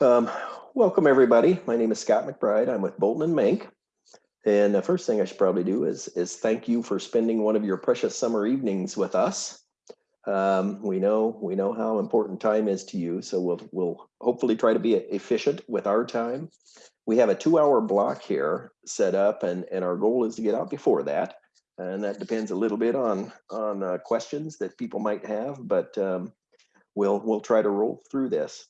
Um, welcome, everybody. My name is Scott McBride. I'm with Bolton and Menk. And the first thing I should probably do is, is thank you for spending one of your precious summer evenings with us. Um, we know we know how important time is to you, so we'll we'll hopefully try to be efficient with our time. We have a two-hour block here set up, and and our goal is to get out before that, and that depends a little bit on on uh, questions that people might have, but um, we'll we'll try to roll through this.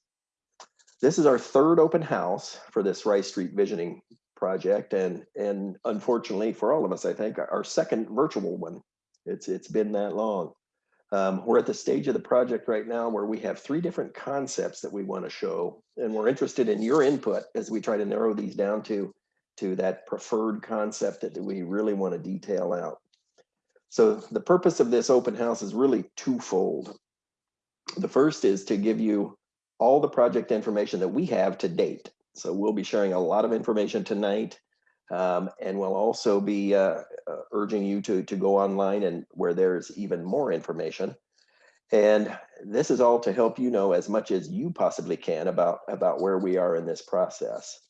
This is our third open house for this Rice Street Visioning project, and and unfortunately for all of us, I think our second virtual one. It's it's been that long. Um, we're at the stage of the project right now where we have three different concepts that we want to show, and we're interested in your input as we try to narrow these down to, to that preferred concept that we really want to detail out. So the purpose of this open house is really twofold. The first is to give you all the project information that we have to date. So we'll be sharing a lot of information tonight um, and we'll also be uh, uh, urging you to, to go online and where there's even more information. And this is all to help you know as much as you possibly can about, about where we are in this process.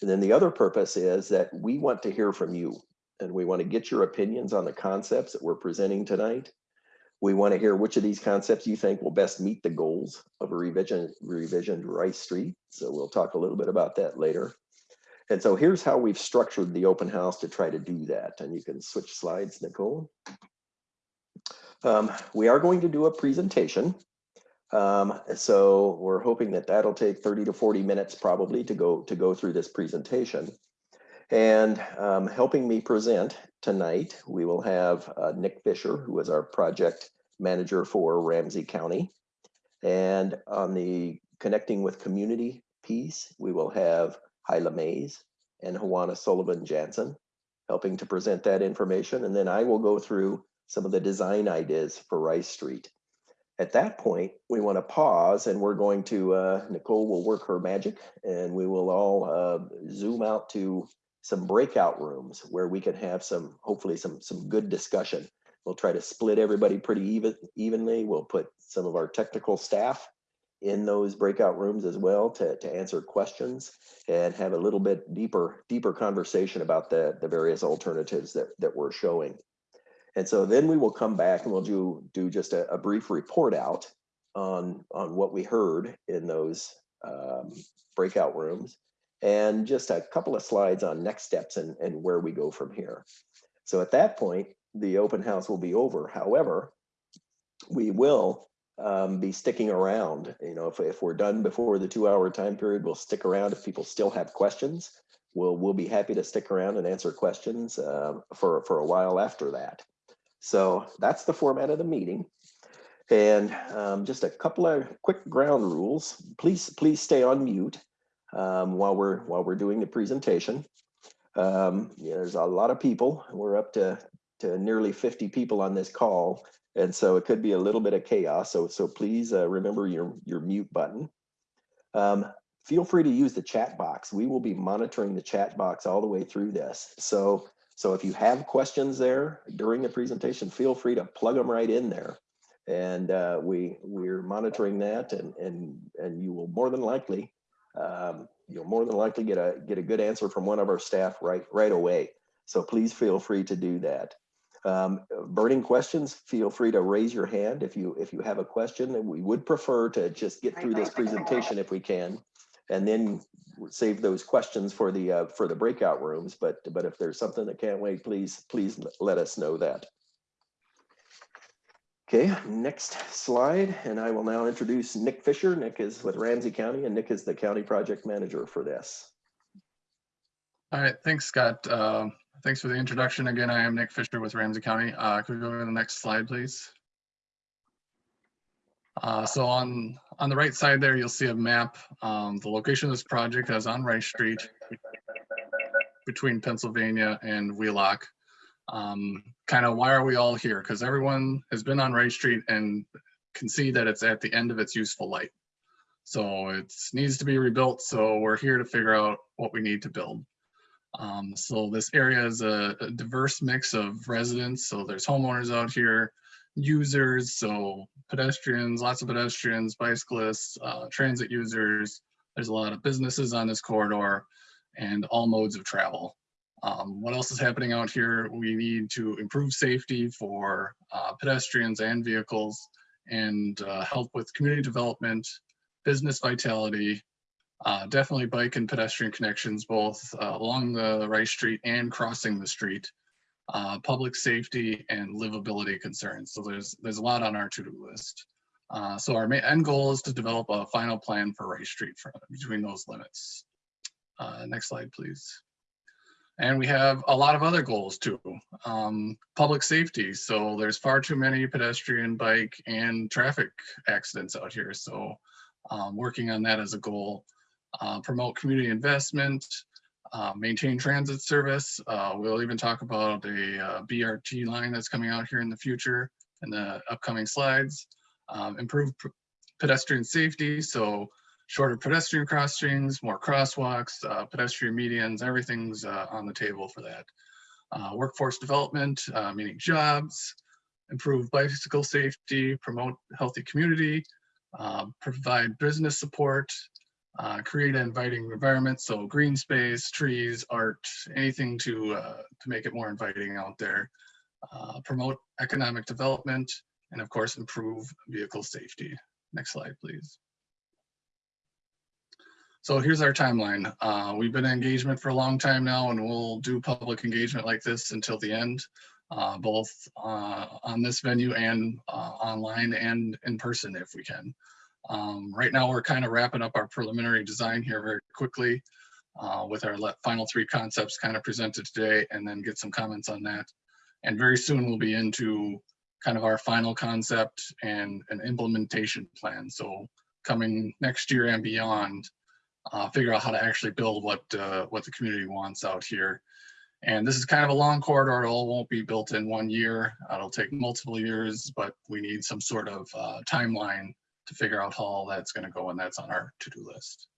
And then the other purpose is that we want to hear from you and we want to get your opinions on the concepts that we're presenting tonight. We want to hear which of these concepts you think will best meet the goals of a revision, revisioned Rice Street. So we'll talk a little bit about that later. And so here's how we've structured the open house to try to do that. And you can switch slides, Nicole. Um, we are going to do a presentation. Um, so we're hoping that that'll take 30 to 40 minutes probably to go to go through this presentation. And um, helping me present tonight, we will have uh, Nick Fisher, who is our project manager for Ramsey County. And on the connecting with community piece, we will have Hyla Mays and Juana Sullivan Jansen, helping to present that information. And then I will go through some of the design ideas for Rice Street. At that point, we want to pause and we're going to, uh, Nicole will work her magic and we will all uh, zoom out to some breakout rooms where we can have some, hopefully some, some good discussion. We'll try to split everybody pretty even, evenly. We'll put some of our technical staff in those breakout rooms as well to, to answer questions and have a little bit deeper deeper conversation about the, the various alternatives that, that we're showing. And so then we will come back and we'll do, do just a, a brief report out on, on what we heard in those um, breakout rooms and just a couple of slides on next steps and, and where we go from here. So at that point, the open house will be over. However, we will um, be sticking around. You know, if, if we're done before the two hour time period, we'll stick around. If people still have questions, we'll, we'll be happy to stick around and answer questions uh, for, for a while after that. So that's the format of the meeting. And um, just a couple of quick ground rules. Please, please stay on mute um, while we're while we're doing the presentation. Um, yeah, there's a lot of people. We're up to to nearly 50 people on this call, and so it could be a little bit of chaos. So, so please uh, remember your, your mute button. Um, feel free to use the chat box. We will be monitoring the chat box all the way through this. So, so if you have questions there during the presentation, feel free to plug them right in there. And uh, we, we're monitoring that and, and, and you will more than likely, um, you'll more than likely get a, get a good answer from one of our staff right, right away. So please feel free to do that. Um, burning questions, feel free to raise your hand if you if you have a question. And we would prefer to just get through this presentation if we can, and then save those questions for the uh, for the breakout rooms. But but if there's something that can't wait, please please let us know that. Okay, next slide, and I will now introduce Nick Fisher. Nick is with Ramsey County, and Nick is the county project manager for this. All right, thanks, Scott. Uh, Thanks for the introduction. Again, I am Nick Fisher with Ramsey County. Uh, could we go to the next slide, please? Uh, so on, on the right side there, you'll see a map. Um, the location of this project is on Rice Street between Pennsylvania and Wheelock. Um, kind of why are we all here? Because everyone has been on Rice Street and can see that it's at the end of its useful life. So it needs to be rebuilt. So we're here to figure out what we need to build. Um, so this area is a, a, diverse mix of residents. So there's homeowners out here, users, so pedestrians, lots of pedestrians, bicyclists, uh, transit users, There's a lot of businesses on this corridor and all modes of travel. Um, what else is happening out here? We need to improve safety for uh, pedestrians and vehicles and uh, help with community development, business vitality, uh, definitely bike and pedestrian connections, both uh, along the Rice Street and crossing the street, uh, public safety and livability concerns. So there's there's a lot on our to-do list. Uh, so our main end goal is to develop a final plan for Rice Street for, between those limits. Next slide, please. And we have a lot of other goals too. Um, public safety. So there's far too many pedestrian, bike, and traffic accidents out here. So um, working on that as a goal. Uh, promote community investment, uh, maintain transit service. Uh, we'll even talk about a uh, BRT line that's coming out here in the future in the upcoming slides. Um, improve pedestrian safety. So shorter pedestrian crossings, more crosswalks, uh, pedestrian medians, everything's uh, on the table for that. Uh, workforce development, uh, meaning jobs, improve bicycle safety, promote healthy community, uh, provide business support, uh, create an inviting environment. So green space, trees, art, anything to, to make it more inviting out there. promote economic development, and of course, improve vehicle safety. Next slide, please. So here's our timeline. Uh, we've been in engagement for a long time now and we'll do public engagement like this until the end, uh, both uh, on this venue and uh, online and in person if we can. Um, right now, we're kind of wrapping up our preliminary design here very quickly uh, with our final three concepts kind of presented today and then get some comments on that. And very soon we'll be into kind of our final concept and an implementation plan. So coming next year and beyond, uh, figure out how to actually build what uh, what the community wants out here. And this is kind of a long corridor. It all won't be built in one year. It'll take multiple years, but we need some sort of uh, timeline to figure out how all that's going to go, and that's on our to-do list.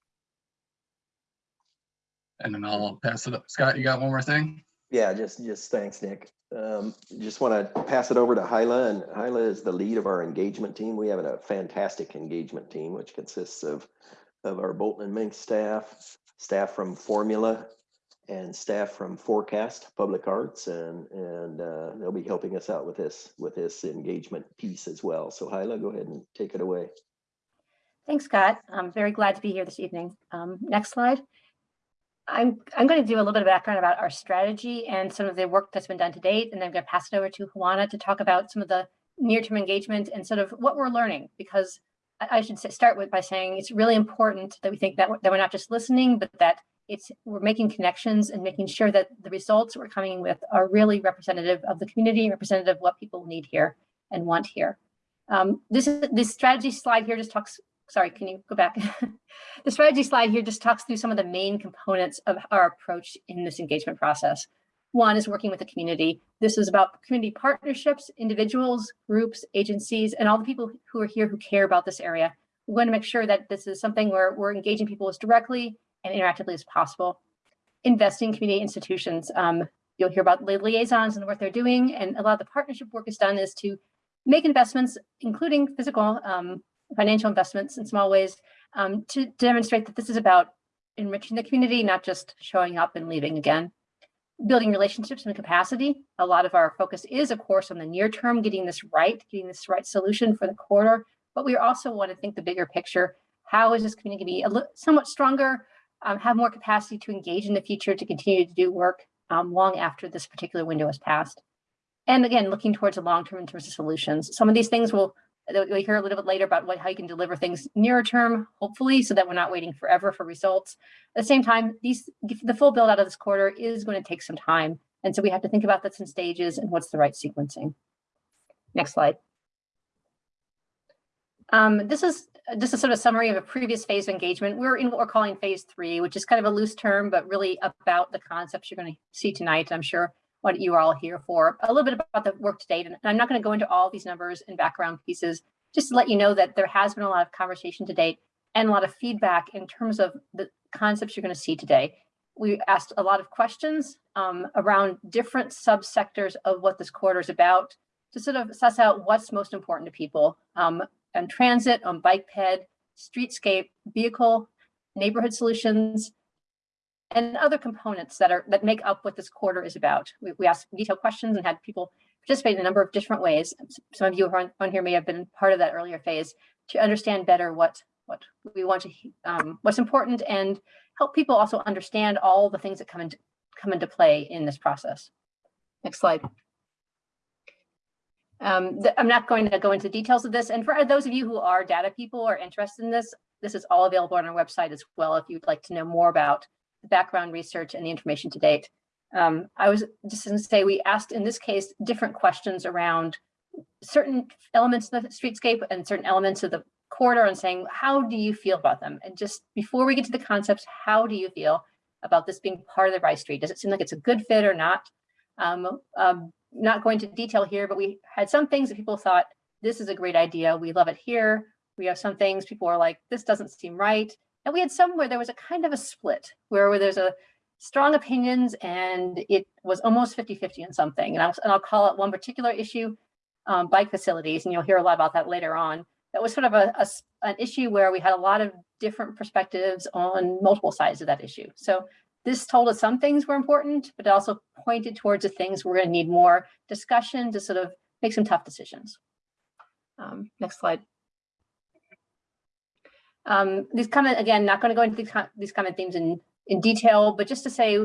And then I'll pass it up. Scott, you got one more thing? Yeah, just just thanks, Nick. Um, just want to pass it over to Hyla, and Hyla is the lead of our engagement team. We have a fantastic engagement team, which consists of of our Bolton and Menk staff, staff from Formula, and staff from Forecast Public Arts, and and uh, they'll be helping us out with this with this engagement piece as well. So Hyla, go ahead and take it away. Thanks, Scott. I'm very glad to be here this evening. Um, next slide. I'm I'm going to do a little bit of background about our strategy and some of the work that's been done to date, and then I'm going to pass it over to Juana to talk about some of the near-term engagement and sort of what we're learning because I should start with by saying it's really important that we think that, that we're not just listening, but that it's we're making connections and making sure that the results we're coming with are really representative of the community, representative of what people need here and want here. Um, this this strategy slide here just talks. Sorry, can you go back? the strategy slide here just talks through some of the main components of our approach in this engagement process. One is working with the community. This is about community partnerships, individuals, groups, agencies, and all the people who are here who care about this area. We want to make sure that this is something where we're engaging people as directly and interactively as possible. Investing in community institutions. Um, you'll hear about the liaisons and what they're doing, and a lot of the partnership work is done is to make investments, including physical, um, financial investments in small ways, um, to, to demonstrate that this is about enriching the community, not just showing up and leaving again building relationships and capacity. A lot of our focus is, of course, on the near term, getting this right, getting this right solution for the corridor. But we also want to think the bigger picture. How is this community going to be a somewhat stronger, um, have more capacity to engage in the future, to continue to do work um, long after this particular window has passed? And again, looking towards the long term in terms of solutions. Some of these things will We'll hear a little bit later about what, how you can deliver things nearer term, hopefully, so that we're not waiting forever for results. At the same time, these the full build out of this quarter is going to take some time. And so we have to think about this in stages and what's the right sequencing. Next slide. Um, this is just a sort of summary of a previous phase of engagement. We're in what we're calling phase three, which is kind of a loose term, but really about the concepts you're going to see tonight, I'm sure what you are all here for. A little bit about the work to date, and I'm not going to go into all these numbers and background pieces, just to let you know that there has been a lot of conversation to date and a lot of feedback in terms of the concepts you're going to see today. We asked a lot of questions um, around different subsectors of what this quarter is about to sort of suss out what's most important to people um, on transit, on bike ped, streetscape, vehicle, neighborhood solutions, and other components that are that make up what this quarter is about. We, we asked detailed questions and had people participate in a number of different ways. Some of you on, on here may have been part of that earlier phase to understand better what what we want to um, what's important and help people also understand all the things that come into come into play in this process. Next slide. Um, I'm not going to go into details of this. And for those of you who are data people or interested in this, this is all available on our website as well if you'd like to know more about background research and the information to date. Um, I was just going to say we asked in this case different questions around certain elements of the streetscape and certain elements of the corridor and saying, how do you feel about them? And just before we get to the concepts, how do you feel about this being part of the Rice Street? Does it seem like it's a good fit or not? Um, um, not going to detail here, but we had some things that people thought, this is a great idea. We love it here. We have some things people are like, this doesn't seem right. And we had some where there was a kind of a split where, where there's a strong opinions and it was almost 50-50 in something. And I'll, and I'll call it one particular issue, um, bike facilities, and you'll hear a lot about that later on. That was sort of a, a an issue where we had a lot of different perspectives on multiple sides of that issue. So this told us some things were important, but it also pointed towards the things we're going to need more discussion to sort of make some tough decisions. Um, next slide. Um, these comment again, not going to go into these, these common themes in, in detail, but just to say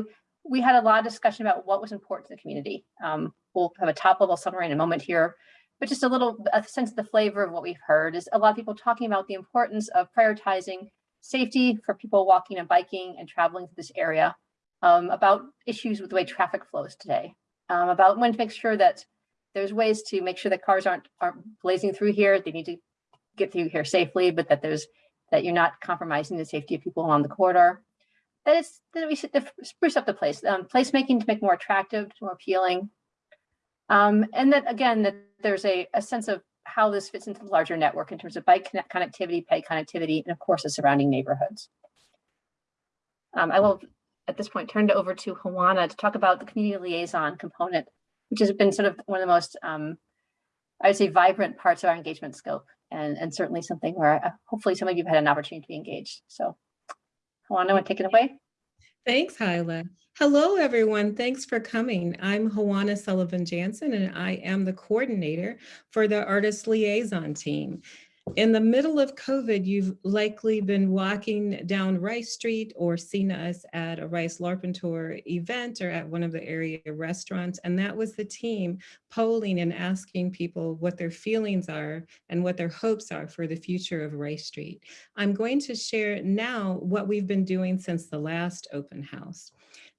we had a lot of discussion about what was important to the community. Um, we'll have a top level summary in a moment here, but just a little a sense of the flavor of what we've heard is a lot of people talking about the importance of prioritizing safety for people walking and biking and traveling through this area, um, about issues with the way traffic flows today, um, about when to make sure that there's ways to make sure that cars aren't aren't blazing through here. They need to get through here safely, but that there's that you're not compromising the safety of people along the corridor. That it's that we should spruce up the place, um, placemaking to make more attractive, more appealing, um, and that again that there's a, a sense of how this fits into the larger network in terms of bike connect- connectivity, pay connectivity, and of course the surrounding neighborhoods. Um, I will at this point turn it over to Juana to talk about the community liaison component, which has been sort of one of the most, um, I would say, vibrant parts of our engagement scope, and, and certainly something where uh, hopefully some of you have had an opportunity to be engaged. So, Juana, want to take it away? Thanks, Hyla. Hello, everyone. Thanks for coming. I'm Juana Sullivan Jansen, and I am the coordinator for the Artist Liaison Team. In the middle of COVID, you've likely been walking down Rice Street or seen us at a Rice Larpenteur event or at one of the area restaurants. And that was the team polling and asking people what their feelings are and what their hopes are for the future of Rice Street. I'm going to share now what we've been doing since the last open house.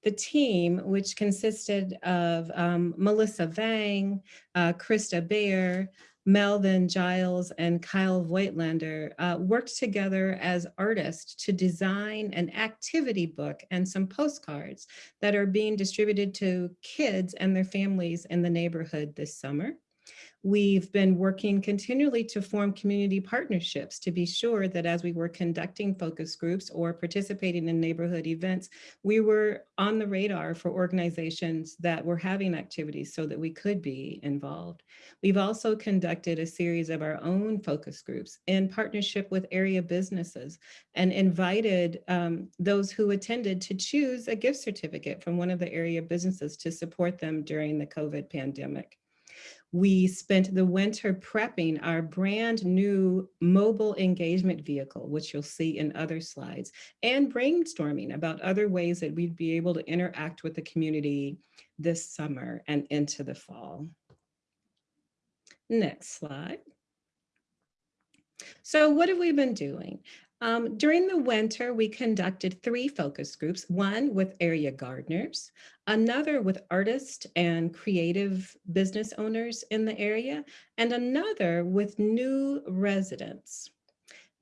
The team, which consisted of um, Melissa Vang, uh, Krista Bayer, Melvin Giles, and Kyle Voigtlander, uh, worked together as artists to design an activity book and some postcards that are being distributed to kids and their families in the neighborhood this summer. We've been working continually to form community partnerships to be sure that as we were conducting focus groups or participating in neighborhood events, we were on the radar for organizations that were having activities so that we could be involved. We've also conducted a series of our own focus groups in partnership with area businesses and invited um, those who attended to choose a gift certificate from one of the area businesses to support them during the COVID pandemic. We spent the winter prepping our brand new mobile engagement vehicle, which you'll see in other slides, and brainstorming about other ways that we'd be able to interact with the community this summer and into the fall. Next slide. So what have we been doing? Um, during the winter, we conducted three focus groups, one with area gardeners, another with artists and creative business owners in the area, and another with new residents.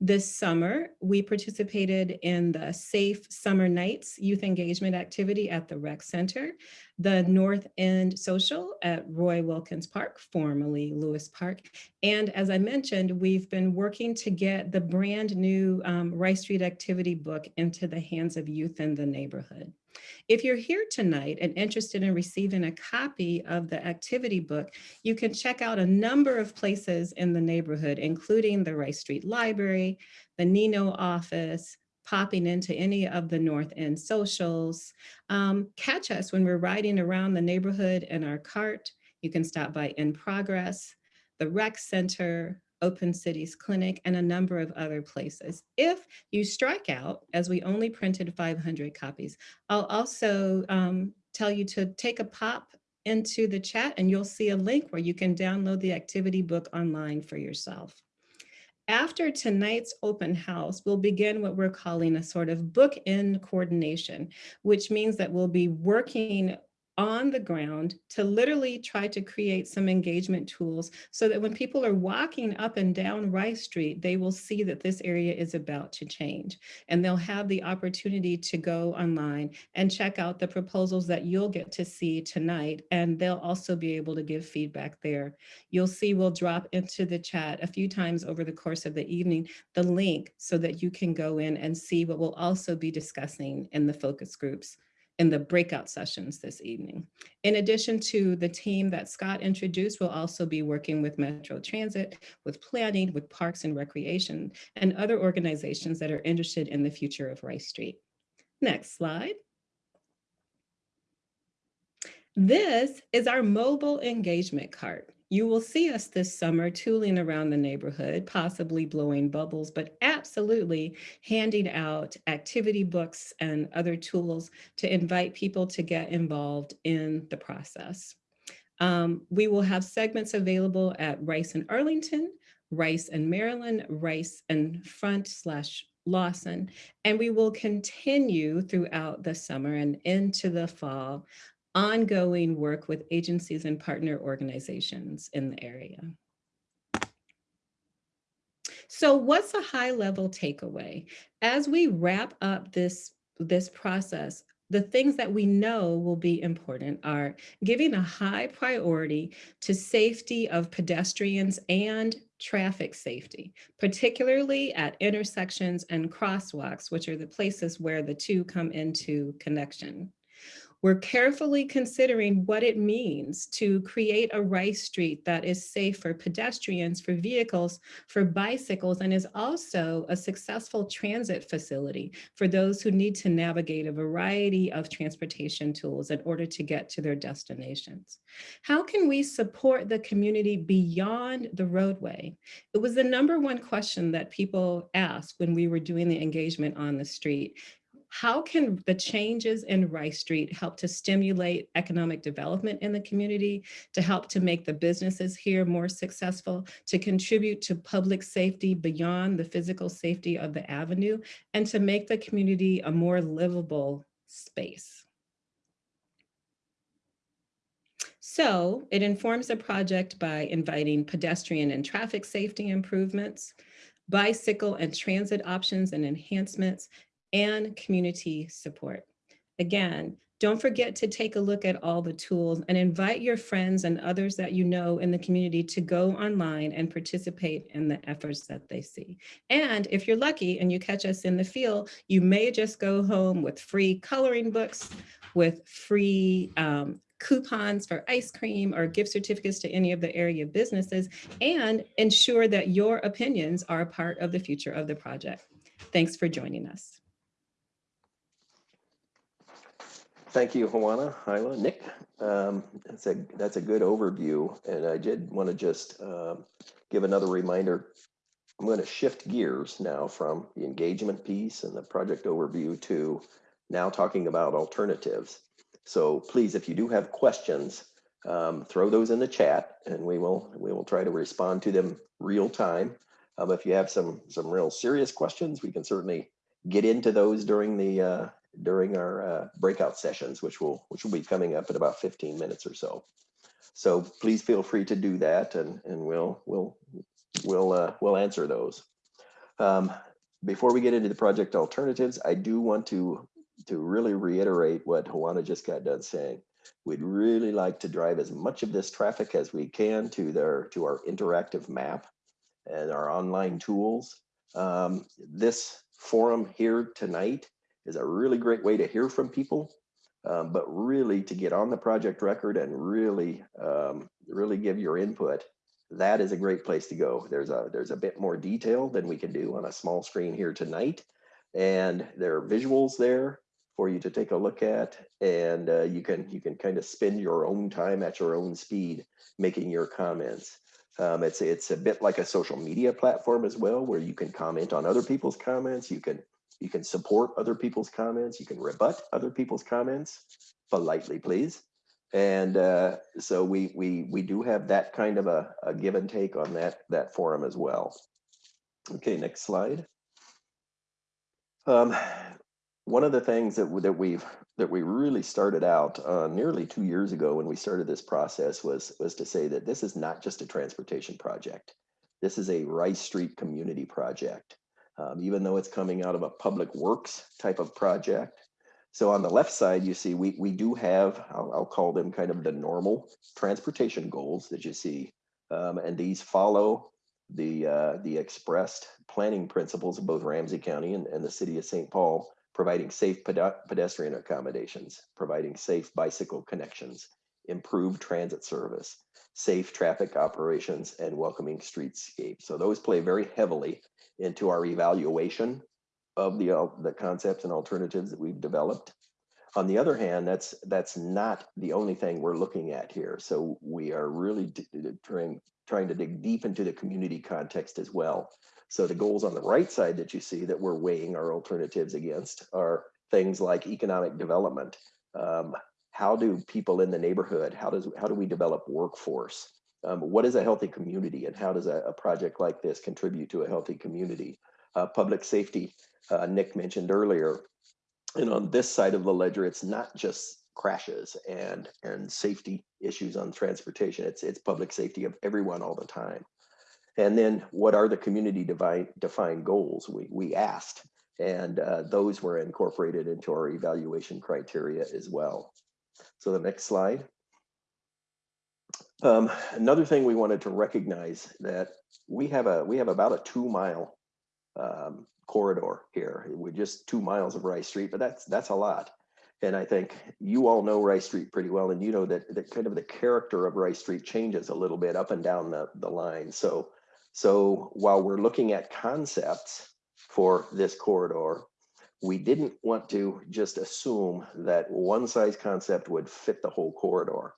This summer, we participated in the Safe Summer Nights youth engagement activity at the Rec Center, the North End Social at Roy Wilkins Park, formerly Lewis Park. And as I mentioned, we've been working to get the brand new um, Rice Street activity book into the hands of youth in the neighborhood. If you're here tonight and interested in receiving a copy of the activity book, you can check out a number of places in the neighborhood, including the Rice Street Library, the NENO office, popping into any of the North End socials. Um, catch us when we're riding around the neighborhood in our cart. You can stop by In Progress, the Rec Center, Open Cities Clinic, and a number of other places. If you strike out, as we only printed 500 copies, I'll also um, tell you to take a pop into the chat and you'll see a link where you can download the activity book online for yourself. After tonight's open house, we'll begin what we're calling a sort of bookend coordination, which means that we'll be working on the ground to literally try to create some engagement tools so that when people are walking up and down Rice Street, they will see that this area is about to change. And they'll have the opportunity to go online and check out the proposals that you'll get to see tonight. And they'll also be able to give feedback there. You'll see we'll drop into the chat a few times over the course of the evening, the link so that you can go in and see what we'll also be discussing in the focus groups in the breakout sessions this evening. In addition to the team that Scott introduced, we'll also be working with Metro Transit, with planning, with Parks and Recreation, and other organizations that are interested in the future of Rice Street. Next slide. This is our mobile engagement cart. You will see us this summer tooling around the neighborhood, possibly blowing bubbles, but absolutely handing out activity books and other tools to invite people to get involved in the process. Um, we will have segments available at Rice and Arlington, Rice and Maryland, Rice and Front slash Lawson, and we will continue throughout the summer and into the fall ongoing work with agencies and partner organizations in the area. So what's a high level takeaway? As we wrap up this, this process, the things that we know will be important are giving a high priority to safety of pedestrians and traffic safety, particularly at intersections and crosswalks, which are the places where the two come into connection. We're carefully considering what it means to create a Rice Street that is safe for pedestrians, for vehicles, for bicycles, and is also a successful transit facility for those who need to navigate a variety of transportation tools in order to get to their destinations. How can we support the community beyond the roadway? It was the number one question that people asked when we were doing the engagement on the street how can the changes in Rice Street help to stimulate economic development in the community, to help to make the businesses here more successful, to contribute to public safety beyond the physical safety of the avenue, and to make the community a more livable space? So it informs the project by inviting pedestrian and traffic safety improvements, bicycle and transit options and enhancements, and community support. Again, don't forget to take a look at all the tools and invite your friends and others that you know in the community to go online and participate in the efforts that they see. And if you're lucky and you catch us in the field, you may just go home with free coloring books, with free um, coupons for ice cream or gift certificates to any of the area businesses and ensure that your opinions are a part of the future of the project. Thanks for joining us. Thank you, Juana, Hyla, Nick. Um, that's a that's a good overview, and I did want to just um, give another reminder. I'm going to shift gears now from the engagement piece and the project overview to now talking about alternatives. So please, if you do have questions, um, throw those in the chat, and we will we will try to respond to them real time. Um, if you have some some real serious questions, we can certainly get into those during the uh, during our uh, breakout sessions, which will which will be coming up in about 15 minutes or so. So please feel free to do that, and and we'll we'll we'll uh, we'll answer those. Um, before we get into the project alternatives, I do want to to really reiterate what Juana just got done saying. We'd really like to drive as much of this traffic as we can to their to our interactive map and our online tools. Um, this forum here tonight is a really great way to hear from people, um, but really to get on the project record and really, um, really give your input. That is a great place to go. There's a there's a bit more detail than we can do on a small screen here tonight, And there are visuals there for you to take a look at. And uh, you can you can kind of spend your own time at your own speed making your comments. Um, it's it's a bit like a social media platform as well, where you can comment on other people's comments. You can you can support other people's comments. You can rebut other people's comments politely, please. And uh, so we we we do have that kind of a, a give and take on that that forum as well. Okay, next slide. Um, one of the things that that we've that we really started out uh, nearly two years ago when we started this process was was to say that this is not just a transportation project. This is a Rice Street community project. Um, even though it's coming out of a public works type of project. So on the left side, you see we we do have I'll, I'll call them kind of the normal transportation goals that you see, um, and these follow the uh, the expressed planning principles of both Ramsey County and, and the city of St. Paul providing safe pede- pedestrian accommodations, providing safe bicycle connections, improved transit service, safe traffic operations, and welcoming streetscape. So those play very heavily into our evaluation of the, al- the concepts and alternatives that we've developed. On the other hand, that's that's not the only thing we're looking at here. So we are really trying trying to dig deep into the community context as well. So the goals on the right side that you see that we're weighing our alternatives against are things like economic development. Um, how do people in the neighborhood, how does how do we develop workforce? Um, what is a healthy community and how does a, a project like this contribute to a healthy community? Uh, public safety, uh, Nick mentioned earlier. And on this side of the ledger, it's not just crashes and and safety issues on transportation. It's it's public safety of everyone all the time. And then what are the community defined goals? We, we asked, and uh, those were incorporated into our evaluation criteria as well. So the next slide. Um, another thing we wanted to recognize that we have a we have about a two mile um, corridor here. We're just two miles of Rice Street, but that's that's a lot. And I think you all know Rice Street pretty well, and you know that that kind of the character of Rice Street changes a little bit up and down the, the line. So so while we're looking at concepts for this corridor, we didn't want to just assume that one size concept would fit the whole corridor.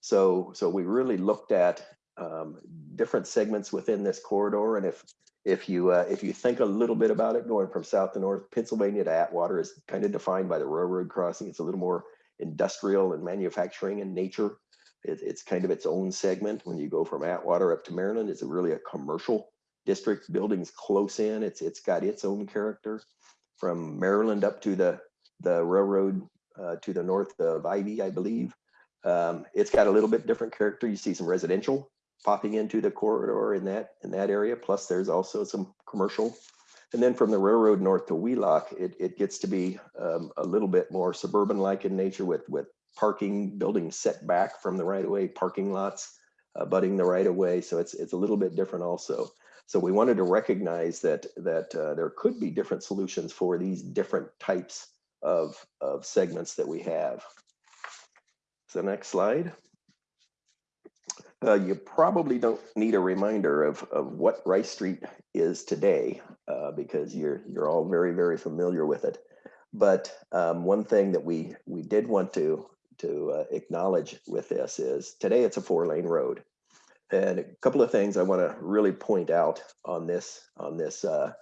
So, so we really looked at um, different segments within this corridor. And if if you uh, if you think a little bit about it, going from south to north, Pennsylvania to Atwater is kind of defined by the railroad crossing. It's a little more industrial and manufacturing in nature. It, it's kind of its own segment. When you go from Atwater up to Maryland, it's really a commercial district. Buildings close in. It's it's got its own character. From Maryland up to the the railroad uh, to the north of Ivy, I believe. Um, it's got a little bit different character. You see some residential popping into the corridor in that in that area. Plus, there's also some commercial. And then from the railroad north to Wheelock, it, it gets to be um, a little bit more suburban-like in nature with with parking buildings set back from the right of way, parking lots abutting the right of way. So it's it's a little bit different also. So we wanted to recognize that that uh, there could be different solutions for these different types of of segments that we have. So next slide. Uh, you probably don't need a reminder of, of what Rice Street is today uh, because you're you're all very very familiar with it. But um, one thing that we we did want to to uh, acknowledge with this is today it's a four lane road, and a couple of things I want to really point out on this on this uh,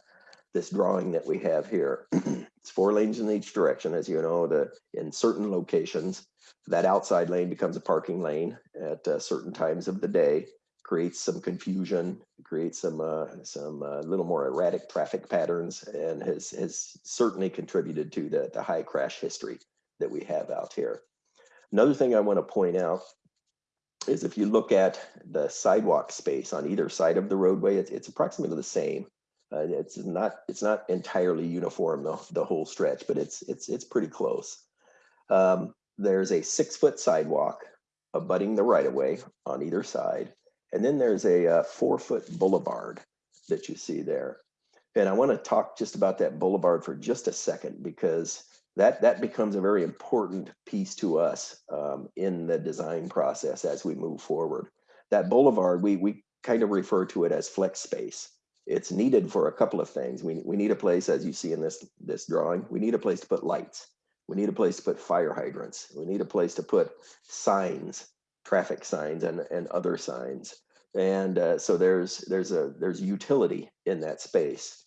this drawing that we have here. it's four lanes in each direction, as you know. The in certain locations, that outside lane becomes a parking lane at uh, certain times of the day. Creates some confusion, creates some uh, some uh, little more erratic traffic patterns, and has has certainly contributed to the the high crash history that we have out here. Another thing I want to point out is if you look at the sidewalk space on either side of the roadway, it's, it's approximately the same. Uh, it's not it's not entirely uniform the, the whole stretch, but it's it's it's pretty close. Um, there's a six foot sidewalk abutting the right of way on either side, and then there's a, uh four foot boulevard that you see there. And I want to talk just about that boulevard for just a second because that that becomes a very important piece to us um, in the design process as we move forward. That boulevard, we we kind of refer to it as flex space. it's needed for a couple of things. We, we need a place, as you see in this, this drawing, we need a place to put lights. We need a place to put fire hydrants. We need a place to put signs, traffic signs and, and other signs. And uh, so there's, there's a, there's utility in that space.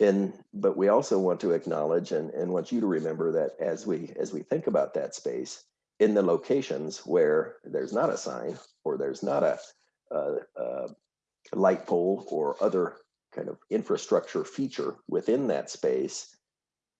And, but we also want to acknowledge and, and want you to remember that as we, as we think about that space, in the locations where there's not a sign or there's not a, a, a light pole or other kind of infrastructure feature within that space,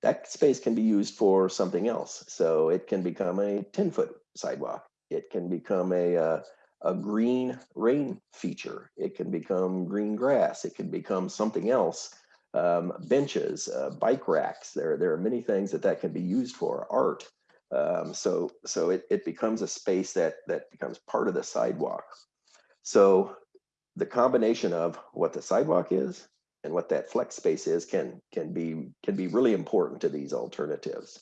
that space can be used for something else. So it can become a 10 foot sidewalk. It can become a, uh, a green rain feature. It can become green grass. It can become something else. Um, benches, uh, bike racks. There, there are many things that that can be used for. Art. Um, so, so it, it becomes a space that that becomes part of the sidewalk. So, the combination of what the sidewalk is and what that flex space is can can be can be really important to these alternatives.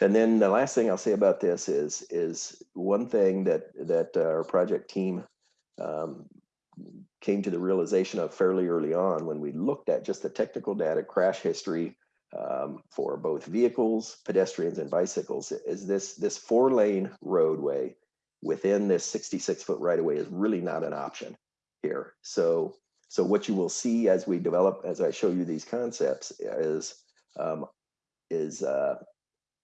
And then the last thing I'll say about this is is one thing that that our project team um, came to the realization of fairly early on when we looked at just the technical data crash history um, for both vehicles, pedestrians, and bicycles is this this four lane roadway within this 66 foot right of way is really not an option here. So so what you will see as we develop, as I show you these concepts, is um, is uh,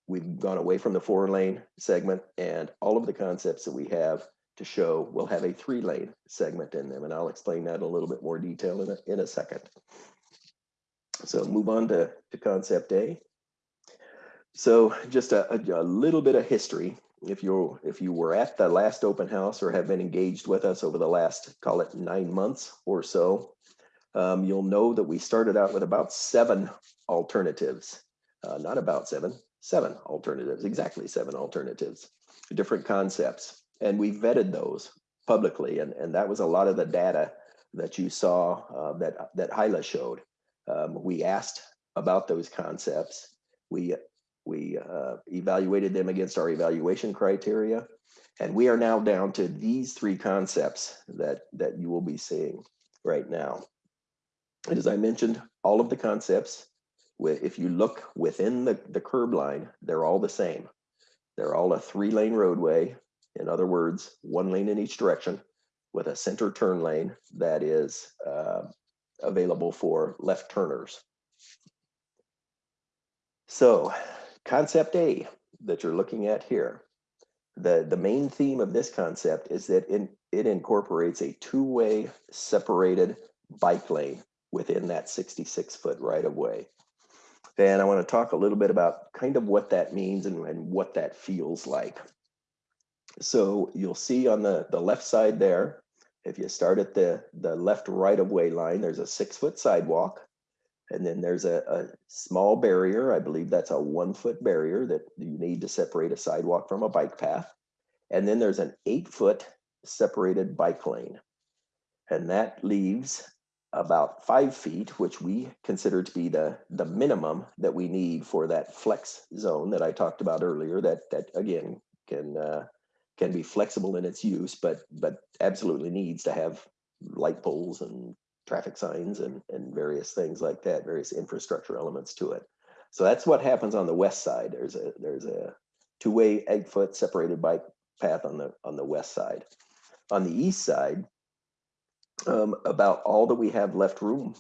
we've gone away from the four lane segment, and all of the concepts that we have to show will have a three lane segment in them, and I'll explain that in a little bit more detail in a, in a second. So move on to, to concept A. So just a, a, a little bit of history. If you if you were at the last open house or have been engaged with us over the last call it nine months or so, um, you'll know that we started out with about seven alternatives. Uh, not about seven, seven alternatives, exactly seven alternatives, different concepts, and we vetted those publicly, and and that was a lot of the data that you saw uh, that that Hyla showed. Um, we asked about those concepts. We we uh, evaluated them against our evaluation criteria, and we are now down to these three concepts that that you will be seeing right now. And as I mentioned, all of the concepts, if you look within the, the curb line, they're all the same. They're all a three lane roadway. In other words, one lane in each direction with a center turn lane that is uh, available for left turners. So concept A that you're looking at here, the, the main theme of this concept is that in, it incorporates a two-way separated bike lane within that 66 foot right of way. And I want to talk a little bit about kind of what that means and, and what that feels like. So you'll see on the, the left side there, if you start at the, the left right of way line, there's a six foot sidewalk. And then there's a, a small barrier. I believe that's a one foot barrier that you need to separate a sidewalk from a bike path. And then there's an eight foot separated bike lane. And that leaves about five feet, which we consider to be the, the minimum that we need for that flex zone that I talked about earlier, that, that again, can, uh, can be flexible in its use, but, but absolutely needs to have light poles and traffic signs and, and various things like that, various infrastructure elements to it. So that's what happens on the west side. There's a, there's a two-way eight foot separated bike path on the, on the west side. On the east side, um, about all that we have left room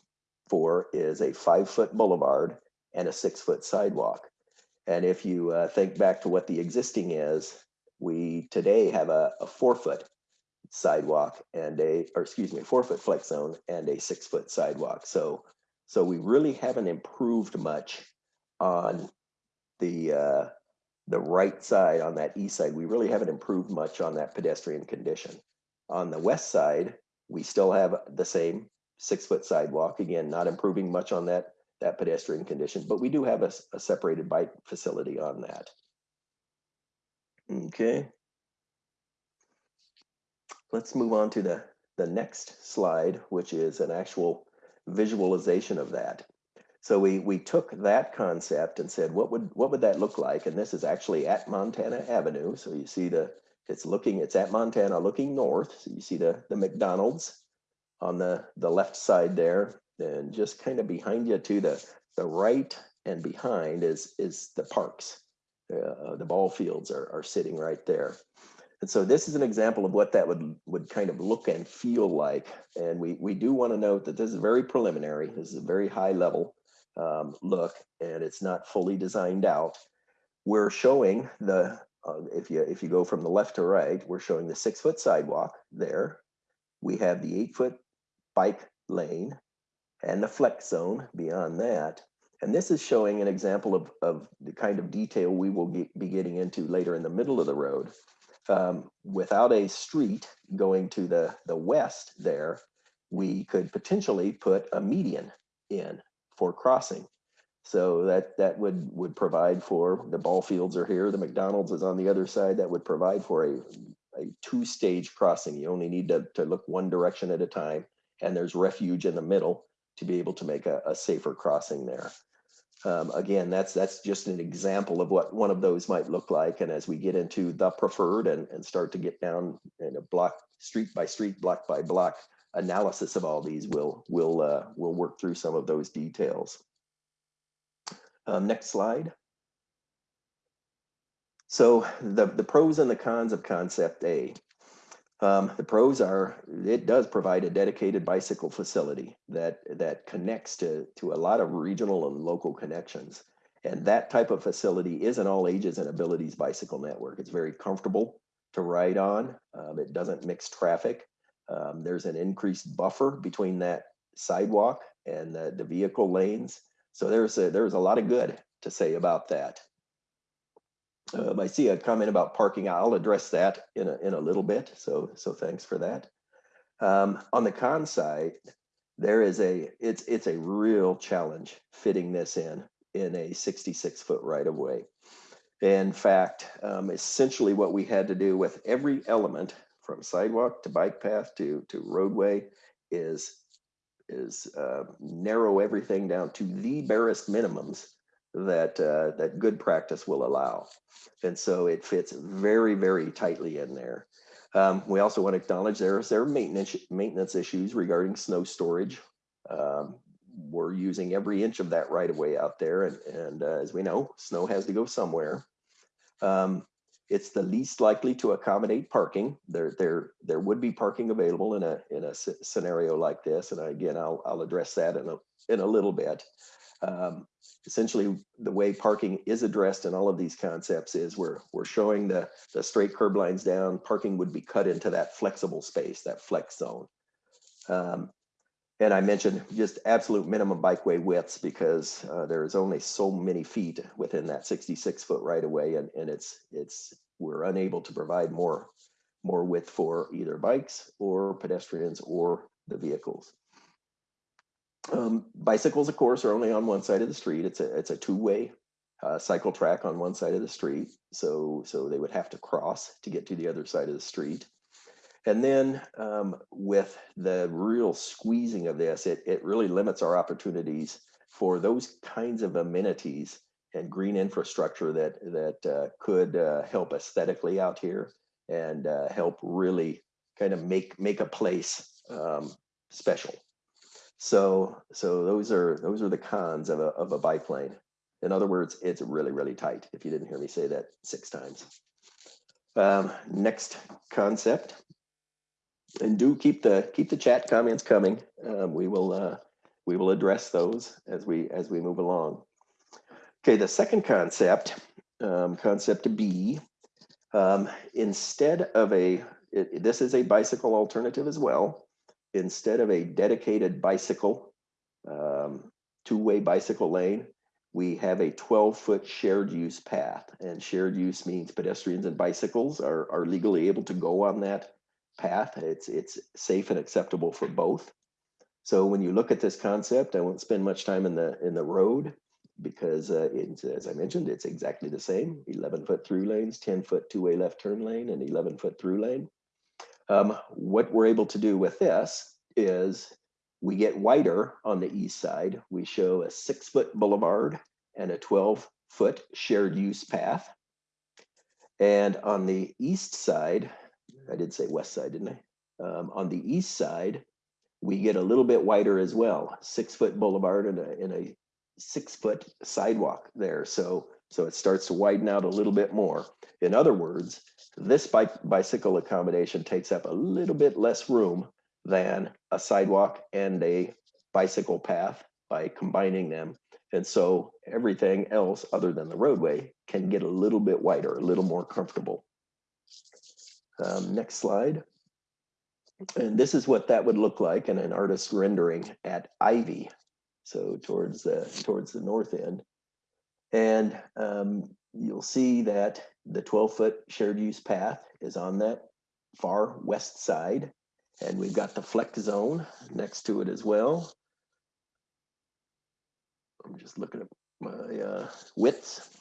for is a five foot boulevard and a six foot sidewalk. And if you uh, think back to what the existing is, we today have a, a four foot sidewalk and a, or excuse me, four foot flex zone and a six foot sidewalk. So, so we really haven't improved much on the uh, the right side on that east side. We really haven't improved much on that pedestrian condition. On the west side, we still have the same six foot sidewalk. Again, not improving much on that, that pedestrian condition, but we do have a, a separated bike facility on that. Okay. Let's move on to the, the next slide, which is an actual visualization of that. So we we took that concept and said, what would what would that look like? And this is actually at Montana Avenue. So you see the it's looking, it's at Montana looking north. So you see the, the McDonald's on the, the left side there. And just kind of behind you to the, the right and behind is, is the parks. Uh, the ball fields are, are sitting right there. And so this is an example of what that would, would kind of look and feel like. And we, we do want to note that this is very preliminary. This is a very high level um, look and it's not fully designed out. We're showing the, uh, if you if you go from the left to right, we're showing the six foot sidewalk there. We have the eight foot bike lane and the flex zone beyond that. And this is showing an example of, of the kind of detail we will get, be getting into later in the middle of the road. Um, without a street going to the, the west there, we could potentially put a median in for crossing. So that that would would provide for the ball fields are here, the McDonald's is on the other side. That would provide for a, a two-stage crossing. You only need to, to look one direction at a time, and there's refuge in the middle to be able to make a, a safer crossing there. Um, again, that's that's just an example of what one of those might look like. And as we get into the preferred and, and start to get down in a block, street by street, block by block analysis of all these, we'll we'll uh, we'll work through some of those details. Um, next slide. So the, the pros and the cons of concept A. Um, the pros are it does provide a dedicated bicycle facility that that connects to to a lot of regional and local connections. And that type of facility is an all ages and abilities bicycle network. It's very comfortable to ride on. Um, it doesn't mix traffic. Um, there's an increased buffer between that sidewalk and the, the vehicle lanes. So there's a, there's a lot of good to say about that. Um, I see a comment about parking. I'll address that in a, in a little bit. So, so thanks for that. Um, on the con side, there is a, it's, it's a real challenge fitting this in, in a 66 foot right of way. In fact, um, essentially what we had to do with every element from sidewalk to bike path to, to roadway is, is uh, narrow everything down to the barest minimums that uh, that good practice will allow. And so it fits very, very tightly in there. Um, we also want to acknowledge there's there are maintenance maintenance issues regarding snow storage. Um, we're using every inch of that right of way out there, and, and uh, as we know, snow has to go somewhere. Um, it's the least likely to accommodate parking. There, there, there would be parking available in a in a scenario like this, and again, I'll I'll address that in a in a little bit. Um, essentially, the way parking is addressed in all of these concepts is we're we're showing the the straight curb lines down. Parking would be cut into that flexible space, that flex zone. Um, and I mentioned just absolute minimum bikeway widths because uh, there's only so many feet within that 66 foot right of way, and, and it's it's we're unable to provide more more width for either bikes or pedestrians or the vehicles. Um, bicycles, of course, are only on one side of the street. It's a it's a two-way uh, cycle track on one side of the street, so so they would have to cross to get to the other side of the street. And then um, with the real squeezing of this, it it really limits our opportunities for those kinds of amenities and green infrastructure that that uh, could uh, help aesthetically out here and uh, help really kind of make make a place um, special. So, so those are those are the cons of a of a bike lane. In other words, it's really really tight. If you didn't hear me say that six times. Um, next concept, and do keep the keep the chat comments coming. Um, we will uh, we will address those as we as we move along. Okay, the second concept, um, concept B, um, instead of a it, this is a bicycle alternative as well instead of a dedicated bicycle, um, two-way bicycle lane, we have a 12-foot shared use path. And shared use means pedestrians and bicycles are, are legally able to go on that path. It's, it's safe and acceptable for both. So when you look at this concept, I won't spend much time in the in the road because uh, as I mentioned, it's exactly the same, 11 foot through lanes, 10 foot two-way left turn lane and 11 foot through lane. Um, what we're able to do with this is we get wider on the east side. We show a six foot boulevard and a 12 foot shared use path. And on the east side, I did say west side, didn't I? Um, on the east side, we get a little bit wider as well, six foot boulevard and a, and a six foot sidewalk there. So, so it starts to widen out a little bit more. In other words, this bicycle accommodation takes up a little bit less room than a sidewalk and a bicycle path by combining them. And so everything else other than the roadway can get a little bit wider, a little more comfortable. Um, next slide. And this is what that would look like in an artist's rendering at Ivy. So towards the towards the north end. And um, you'll see that the 12 foot shared use path is on that far west side. And we've got the flex zone next to it as well. I'm just looking at my uh, widths.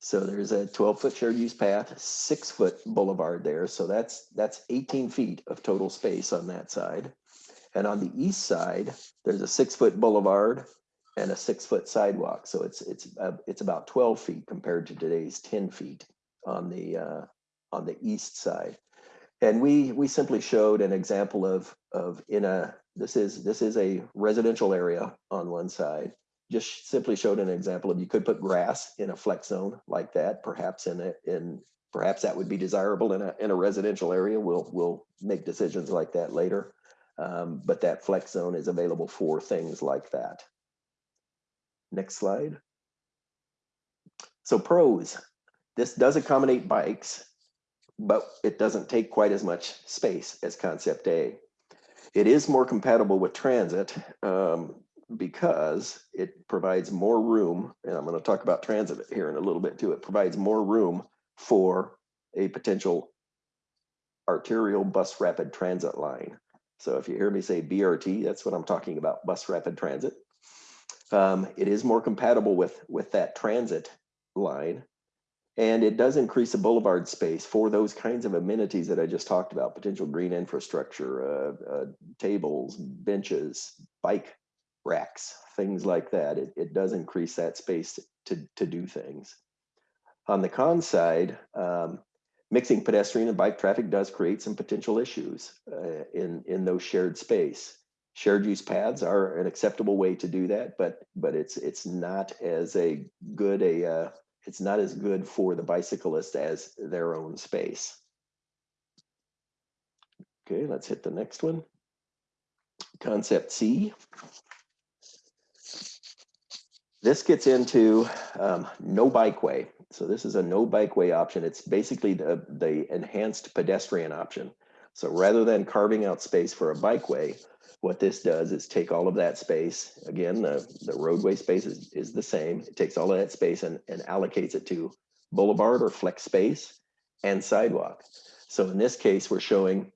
So there's a 12 foot shared use path, six foot boulevard there. So that's that's 18 feet of total space on that side. And on the east side, there's a six foot boulevard and a six foot sidewalk. So it's it's uh, it's about 12 feet compared to today's 10 feet on the uh, on the east side. And we we simply showed an example of of in a this is this is a residential area on one side just simply showed an example of you could put grass in a flex zone like that, perhaps in a, in perhaps that would be desirable in a in a residential area. We'll we'll make decisions like that later. Um, but that flex zone is available for things like that. Next slide. So pros, this does accommodate bikes, but it doesn't take quite as much space as concept A. It is more compatible with transit. Um, because it provides more room, and I'm going to talk about transit here in a little bit too. It provides more room for a potential arterial bus rapid transit line. So if you hear me say BRT, that's what I'm talking about, bus rapid transit. Um, it is more compatible with, with that transit line. And it does increase the boulevard space for those kinds of amenities that I just talked about, potential green infrastructure, uh, uh, tables, benches, bike racks, things like that. It, it does increase that space to, to do things. On the con side, um, mixing pedestrian and bike traffic does create some potential issues uh, in, in those shared space. Shared use paths are an acceptable way to do that, but but it's it's not as a good a uh, it's not as good for the bicyclist as their own space. Okay, let's hit the next one. Concept C. This gets into um, no bikeway. So this is a no bikeway option. It's basically the, the enhanced pedestrian option. So rather than carving out space for a bikeway, what this does is take all of that space. Again, the, the roadway space is, is the same. It takes all of that space and, and allocates it to boulevard or flex space and sidewalk. So in this case, we're showing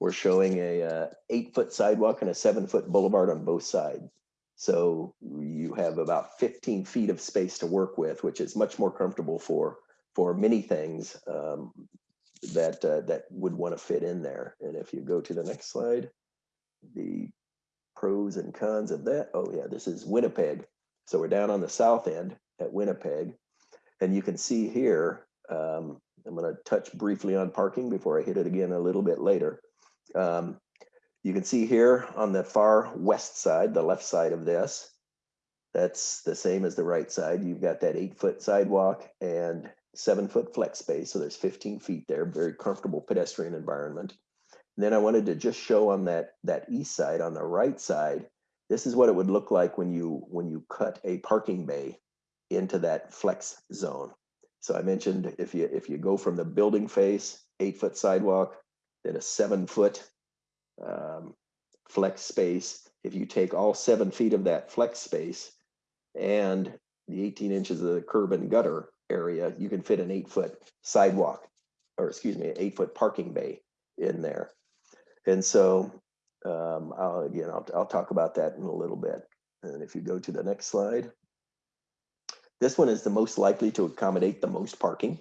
we're showing a uh, eight foot sidewalk and a seven foot boulevard on both sides. So you have about 15 feet of space to work with, which is much more comfortable for for many things um, that uh, that would want to fit in there. And if you go to the next slide, the pros and cons of that. Oh yeah, this is Winnipeg. So we're down on the south end at Winnipeg, and you can see here. Um, I'm going to touch briefly on parking before I hit it again a little bit later. Um, you can see here on the far west side, the left side of this, that's the same as the right side. You've got that eight foot sidewalk and seven foot flex space. So there's 15 feet there, very comfortable pedestrian environment. And then I wanted to just show on that, that east side, on the right side, this is what it would look like when you, when you cut a parking bay into that flex zone. So I mentioned if you, if you go from the building face, eight foot sidewalk, then a seven foot um, flex space. If you take all seven feet of that flex space and the 18 inches of the curb and gutter area, you can fit an eight foot sidewalk, or excuse me, an eight foot parking bay in there. And so, um, I'll, again, I'll, I'll talk about that in a little bit. And if you go to the next slide, this one is the most likely to accommodate the most parking.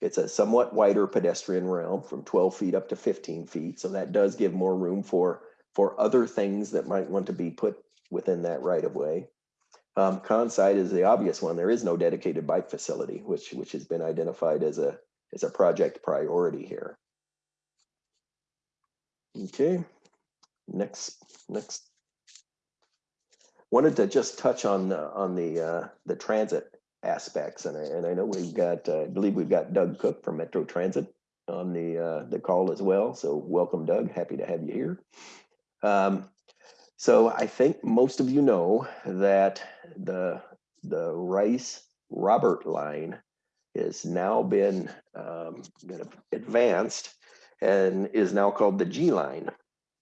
It's a somewhat wider pedestrian realm from 12 feet up to 15 feet. So that does give more room for, for other things that might want to be put within that right of way. Um, con side is the obvious one. There is no dedicated bike facility, which, which has been identified as a, as a project priority here. Okay, next, next. Wanted to just touch on, the on the, uh, the transit aspects, and I, and I know we've got, uh, I believe we've got Doug Cook from Metro Transit on the, uh, the call as well, so welcome Doug, happy to have you here. Um, so I think most of you know that the, the Rice Robert line has now been, um, advanced and is now called the G line.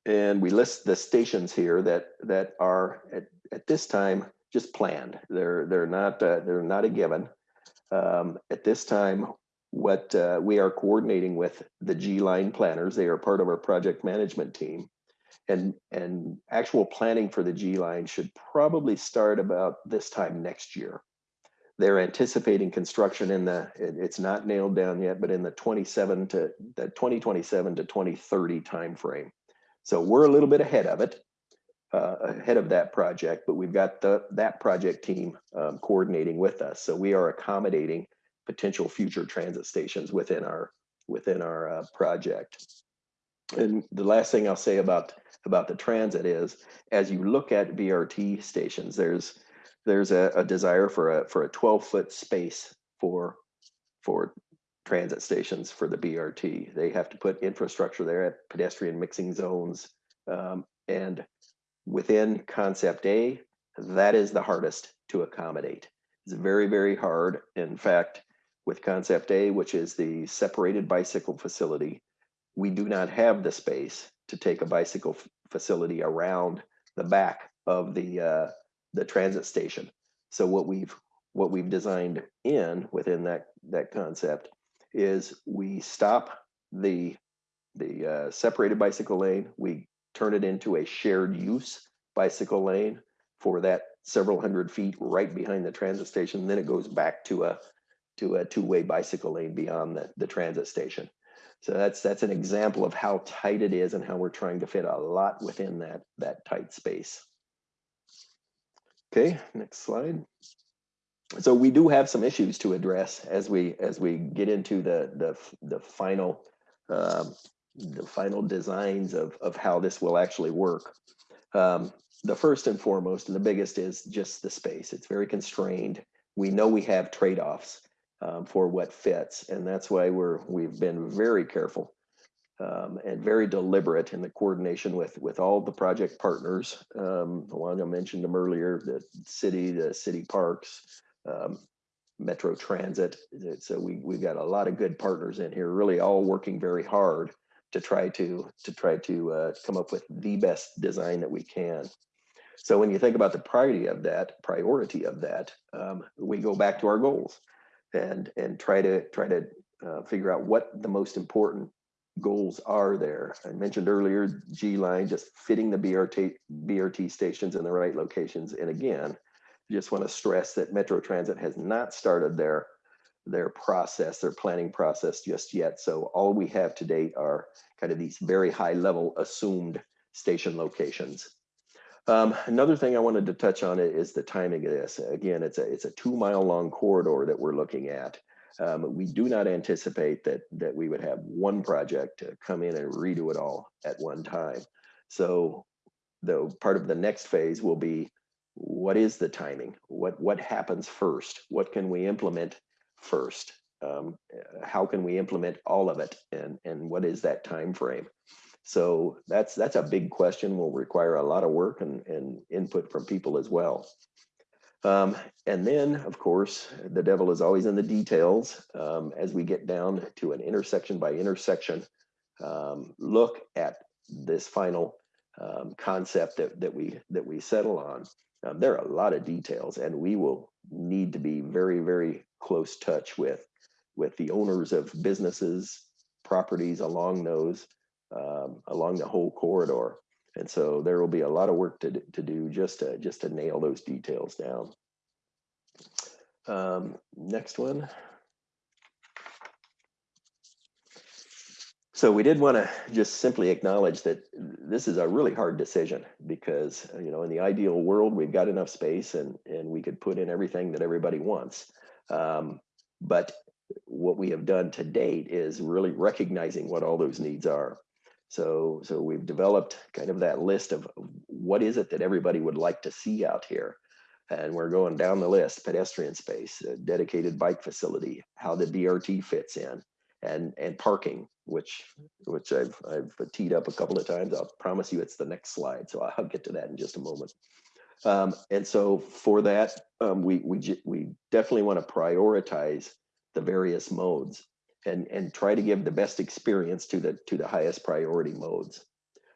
And we list the stations here that that are at, at this time just planned. They're they're not uh, they're not a given. Um, at this time, what uh, we are coordinating with the G line planners. They are part of our project management team, and and actual planning for the G line should probably start about this time next year. They're anticipating construction in the it- it's not nailed down yet, but in the 27 to the 2027 to 2030 timeframe. So we're a little bit ahead of it, uh, ahead of that project, but we've got the, that project team um, coordinating with us. So we are accommodating potential future transit stations within our, within our uh, project. And the last thing I'll say about, about the transit is, as you look at BRT stations, there's, there's a, a desire for a, for a 12-foot space for, for transit stations for the BRT. They have to put infrastructure there at pedestrian mixing zones. Um, and within concept A, that is the hardest to accommodate. It's very, very hard. In fact, with concept A, which is the separated bicycle facility, we do not have the space to take a bicycle facility around the back of the uh, the transit station. So what we've what we've designed in within that that concept is we stop the the uh, separated bicycle lane, we turn it into a shared use bicycle lane for that several hundred feet right behind the transit station. Then it goes back to a to a two-way bicycle lane beyond the, the transit station. So that's that's an example of how tight it is and how we're trying to fit a lot within that that tight space. Okay, next slide so we do have some issues to address as we as we get into the the the final um, the final designs of of how this will actually work. Um, the first and foremost and the biggest is just the space. It's very constrained. We know we have trade-offs um, for what fits, and that's why we're we've been very careful um, and very deliberate in the coordination with with all the project partners. Um, mentioned them earlier, the city, the city parks, um, Metro Transit. So we we've got a lot of good partners in here, really all working very hard to try to to try to uh, come up with the best design that we can. So when you think about the priority of that, priority of that, um, we go back to our goals and and try to try to uh, figure out what the most important goals are there. I mentioned earlier G line just fitting the BRT BRT stations in the right locations, and again just want to stress that Metro Transit has not started their their process, their planning process just yet. So all we have to date are kind of these very high level assumed station locations. Um, another thing I wanted to touch on it is the timing of this. Again, it's a it's a two mile long corridor that we're looking at. Um, we do not anticipate that that we would have one project to come in and redo it all at one time. So the part of the next phase will be what is the timing? What what happens first? What can we implement first? Um, how can we implement all of it? And and what is that time frame? So that's that's a big question. Will require a lot of work and, and input from people as well. Um, and then, of course, the devil is always in the details. Um, as we get down to an intersection by intersection um, look at this final um, concept that, that we that we settle on. Um, there are a lot of details, and we will need to be very, very close touch with with the owners of businesses, properties along those, um, along the whole corridor. And so there will be a lot of work to, to do just to just to nail those details down. Um, next one. So we did want to just simply acknowledge that this is a really hard decision because, you know, in the ideal world, we've got enough space and, and we could put in everything that everybody wants. Um, but what we have done to date is really recognizing what all those needs are. So, so we've developed kind of that list of what is it that everybody would like to see out here? And we're going down the list, pedestrian space, dedicated bike facility, how the BRT fits in, and, and parking, which, which I've, I've teed up a couple of times. I'll promise you it's the next slide, so I'll get to that in just a moment. Um, and so for that, um, we, we, we definitely want to prioritize the various modes and, and try to give the best experience to the, to the highest priority modes.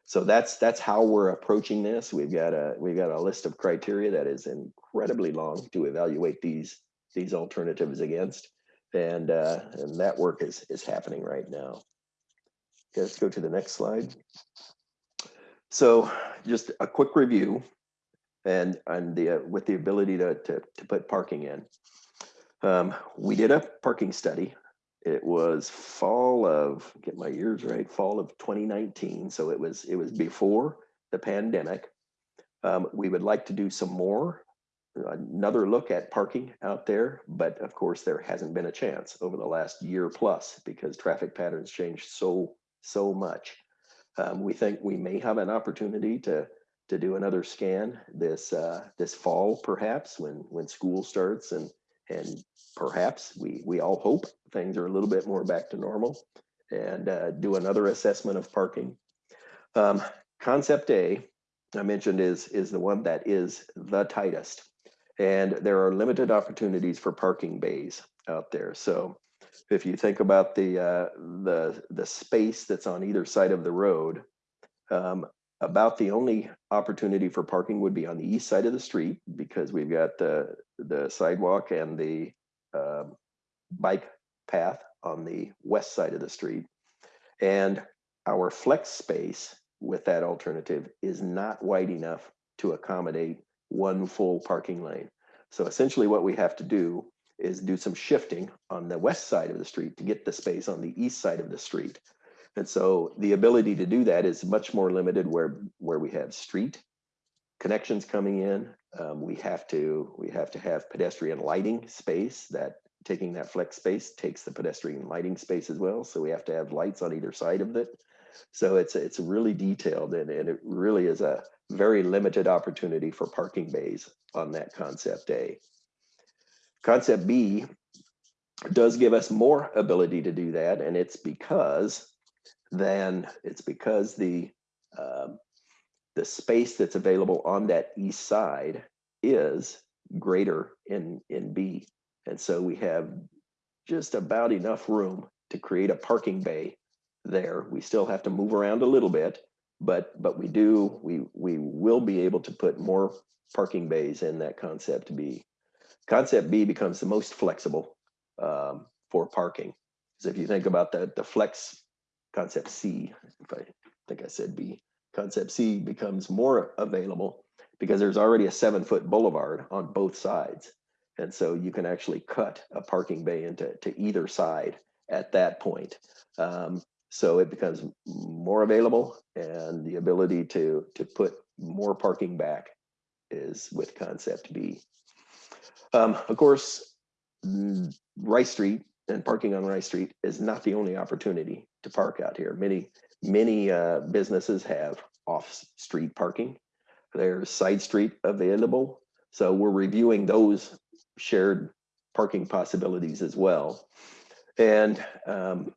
So that's, that's how we're approaching this. We've got a, we've got a list of criteria that is incredibly long to evaluate these, these alternatives against. And, uh, and that work is, is happening right now. Okay, Let's go to the next slide. So just a quick review and, and the, uh, with the ability to, to, to put parking in. Um, we did a parking study. It was fall of, get my years right, fall of 2019. So it was, it was before the pandemic. Um, we would like to do some more, another look at parking out there, but of course there hasn't been a chance over the last year plus because traffic patterns changed so, so much. Um, we think we may have an opportunity to to do another scan this uh, this fall, perhaps when when school starts, and and perhaps we we all hope things are a little bit more back to normal, and uh, do another assessment of parking. Um, concept A, I mentioned, is is the one that is the tightest, and there are limited opportunities for parking bays out there. So if you think about the uh, the the space that's on either side of the road, um, about the only opportunity for parking would be on the east side of the street because we've got the the sidewalk and the um, bike path on the west side of the street, and our flex space with that alternative is not wide enough to accommodate one full parking lane. So essentially, what we have to do is do some shifting on the west side of the street to get the space on the east side of the street. And so the ability to do that is much more limited where where we have street connections coming in. Um, we have to we have to have pedestrian lighting space that taking that flex space takes the pedestrian lighting space as well. So we have to have lights on either side of it. So it's it's really detailed and, and it really is a very limited opportunity for parking bays on that concept A. Concept B does give us more ability to do that, and it's because then it's because the um, the space that's available on that east side is greater in in B, and so we have just about enough room to create a parking bay there. We still have to move around a little bit, but but we do we we will be able to put more parking bays in that concept B. Concept B becomes the most flexible um, for parking. So if you think about the the flex concept C, if I think I said B, concept C becomes more available because there's already a seven foot boulevard on both sides. And so you can actually cut a parking bay into to either side at that point. Um, so it becomes more available and the ability to, to put more parking back is with concept B. Um, of course, Rice Street and parking on Rice Street is not the only opportunity to park out here. Many, many uh, businesses have off-street parking. There's side street available. So we're reviewing those shared parking possibilities as well. And um,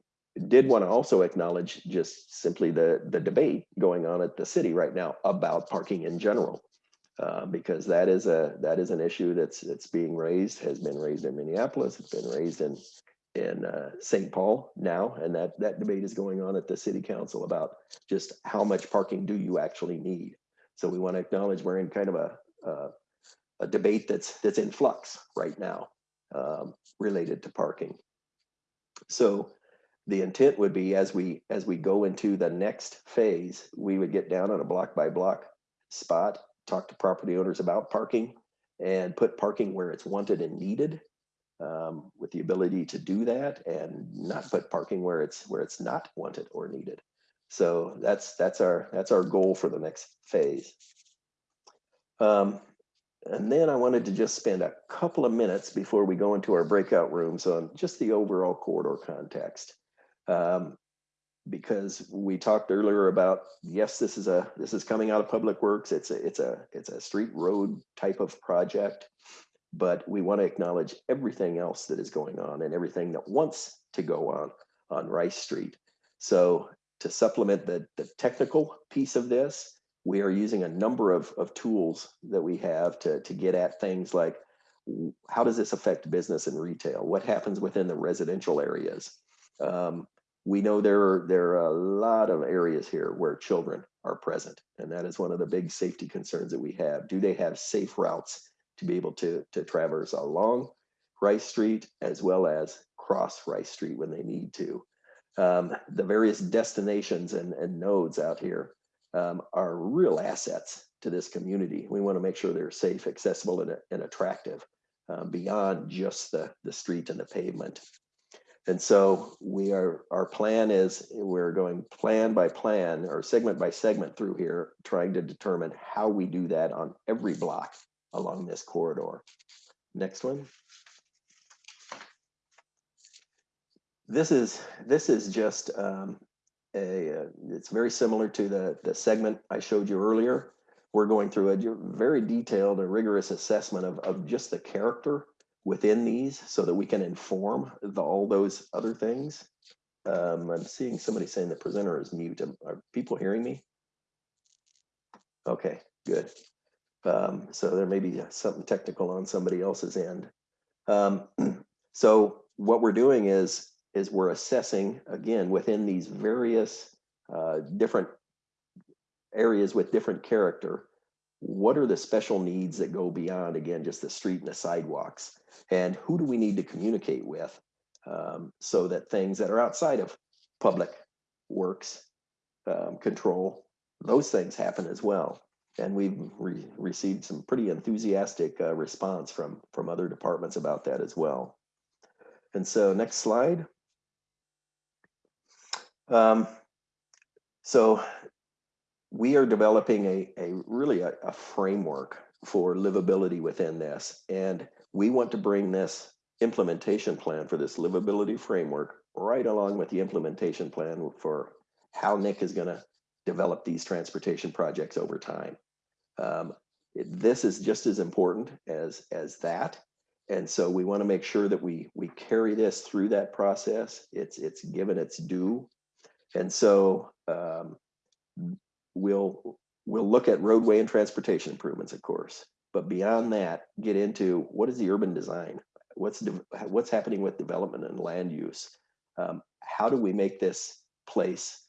did want to also acknowledge just simply the, the debate going on at the city right now about parking in general. Uh, because that is a that is an issue that's that's being raised has been raised in Minneapolis it's been raised in in uh, St. Paul now, and that that debate is going on at the city council about just how much parking do you actually need. So we want to acknowledge we're in kind of a a, a debate that's that's in flux right now um, related to parking. So the intent would be as we as we go into the next phase, we would get down on a block by block spot, talk to property owners about parking, and put parking where it's wanted and needed um, with the ability to do that and not put parking where it's where it's not wanted or needed. So that's that's our that's our goal for the next phase. Um, and then I wanted to just spend a couple of minutes before we go into our breakout rooms on just the overall corridor context. Um, because we talked earlier about, yes, this is a, this is coming out of Public Works. It's a, it's a, it's a street road type of project. But we want to acknowledge everything else that is going on and everything that wants to go on on Rice Street. So to supplement the, the technical piece of this, we are using a number of, of tools that we have to, to get at things like how does this affect business and retail? What happens within the residential areas? Um, we know there are, there are a lot of areas here where children are present, and that is one of the big safety concerns that we have. Do they have safe routes to be able to, to traverse along Rice Street as well as cross Rice Street when they need to? Um, the various destinations and, and nodes out here um, are real assets to this community. We want to make sure they're safe, accessible, and, and attractive uh, beyond just the, the street and the pavement. And so we are, our plan is we're going plan by plan or segment by segment through here, trying to determine how we do that on every block along this corridor. Next one. This is, this is just um, a, uh, it's very similar to the, the segment I showed you earlier. We're going through a very detailed and rigorous assessment of, of just the character within these so that we can inform the, all those other things. Um, I'm seeing somebody saying the presenter is mute. Are people hearing me? Okay, good. Um, so there may be something technical on somebody else's end. Um, so what we're doing is, is we're assessing again within these various uh, different areas with different character. What are the special needs that go beyond again just the street and the sidewalks? And who do we need to communicate with um, so that things that are outside of public works um, control, those things happen as well. And we've re- received some pretty enthusiastic uh, response from from other departments about that as well. And so next slide. Um, so we are developing a, a really a, a framework for livability within this. And we want to bring this implementation plan for this livability framework right along with the implementation plan for how Nick is going to develop these transportation projects over time. Um, this is just as important as as that, and so we want to make sure that we we carry this through that process. It's it's given its due, and so um, we'll we'll look at roadway and transportation improvements, of course, but beyond that, get into what is the urban design? What's what's happening with development and land use? Um, how do we make this place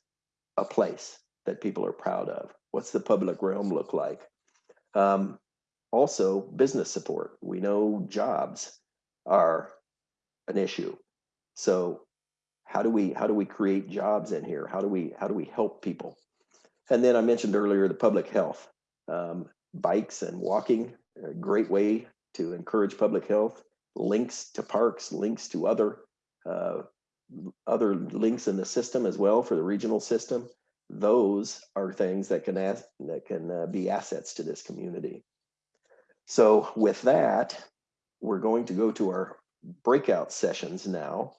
a place that people are proud of? What's the public realm look like? Um, also, business support. We know jobs are an issue. So how do we how do we create jobs in here? How do we how do we help people? And then I mentioned earlier the public health, um, bikes and walking, a great way to encourage public health. Links to parks, links to other uh, other links in the system as well for the regional system. Those are things that can ask, that can uh, be assets to this community. So with that, we're going to go to our breakout sessions now.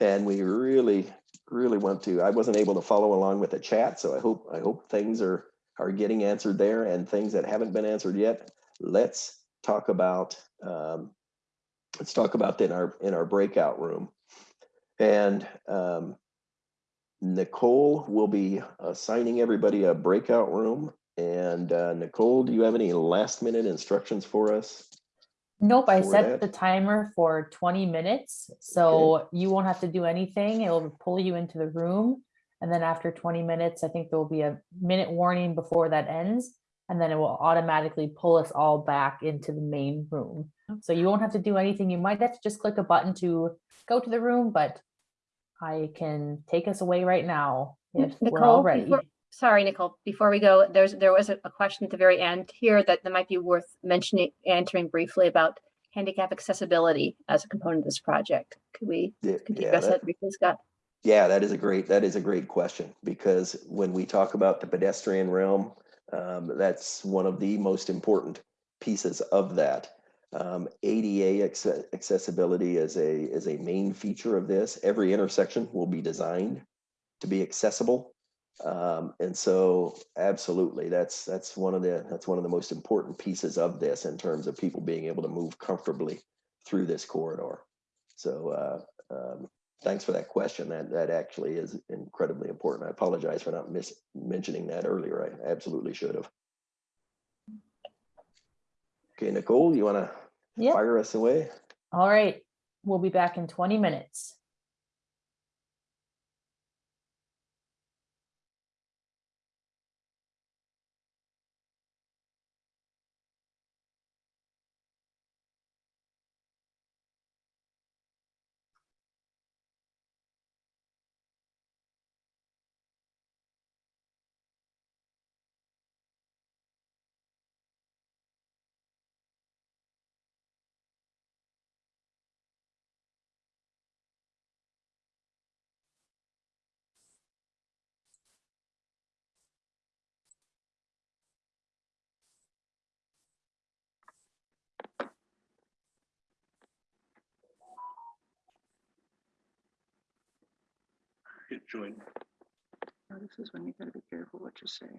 And we really, really want to, I wasn't able to follow along with the chat, so I hope, I hope things are, are getting answered there and things that haven't been answered yet. Let's talk about, um, let's talk about in our, in our breakout room. And um, Nicole will be assigning everybody a breakout room. And uh, Nicole, do you have any last minute instructions for us? Nope, I set that? the timer for 20 minutes, so you won't have to do anything. It'll pull you into the room. And then after 20 minutes, I think there will be a minute warning before that ends. And then it will automatically pull us all back into the main room. So you won't have to do anything. You might have to just click a button to go to the room, but I can take us away right now if we're all Nicole, ready. before- sorry, Nicole, before we go, there's, there was a a question at the very end here that, that might be worth mentioning, answering briefly about handicap accessibility as a component of this project. Could we, Yeah, could you yeah, address that- that briefly, Scott? Yeah, that is a great, that is a great question because when we talk about the pedestrian realm, um, that's one of the most important pieces of that. Um, ADA acce- accessibility is a, is a main feature of this. Every intersection will be designed to be accessible. Um, and so absolutely, that's, that's one of the, that's one of the most important pieces of this in terms of people being able to move comfortably through this corridor. So, uh, um, thanks for that question. That, that actually is incredibly important. I apologize for not mentioning that earlier. I absolutely should have. Okay, Nicole, you want to Yep. fire us away? All right, we'll be back in 20 minutes. Join. Now, oh, This is when you gotta be careful what you say.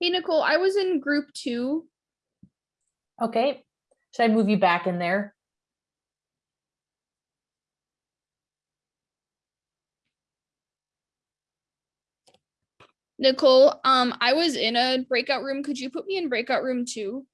Hey Nicole, I was in group two Okay, should I move you back in there? Nicole, um, I was in a breakout room. Could you put me in breakout room two?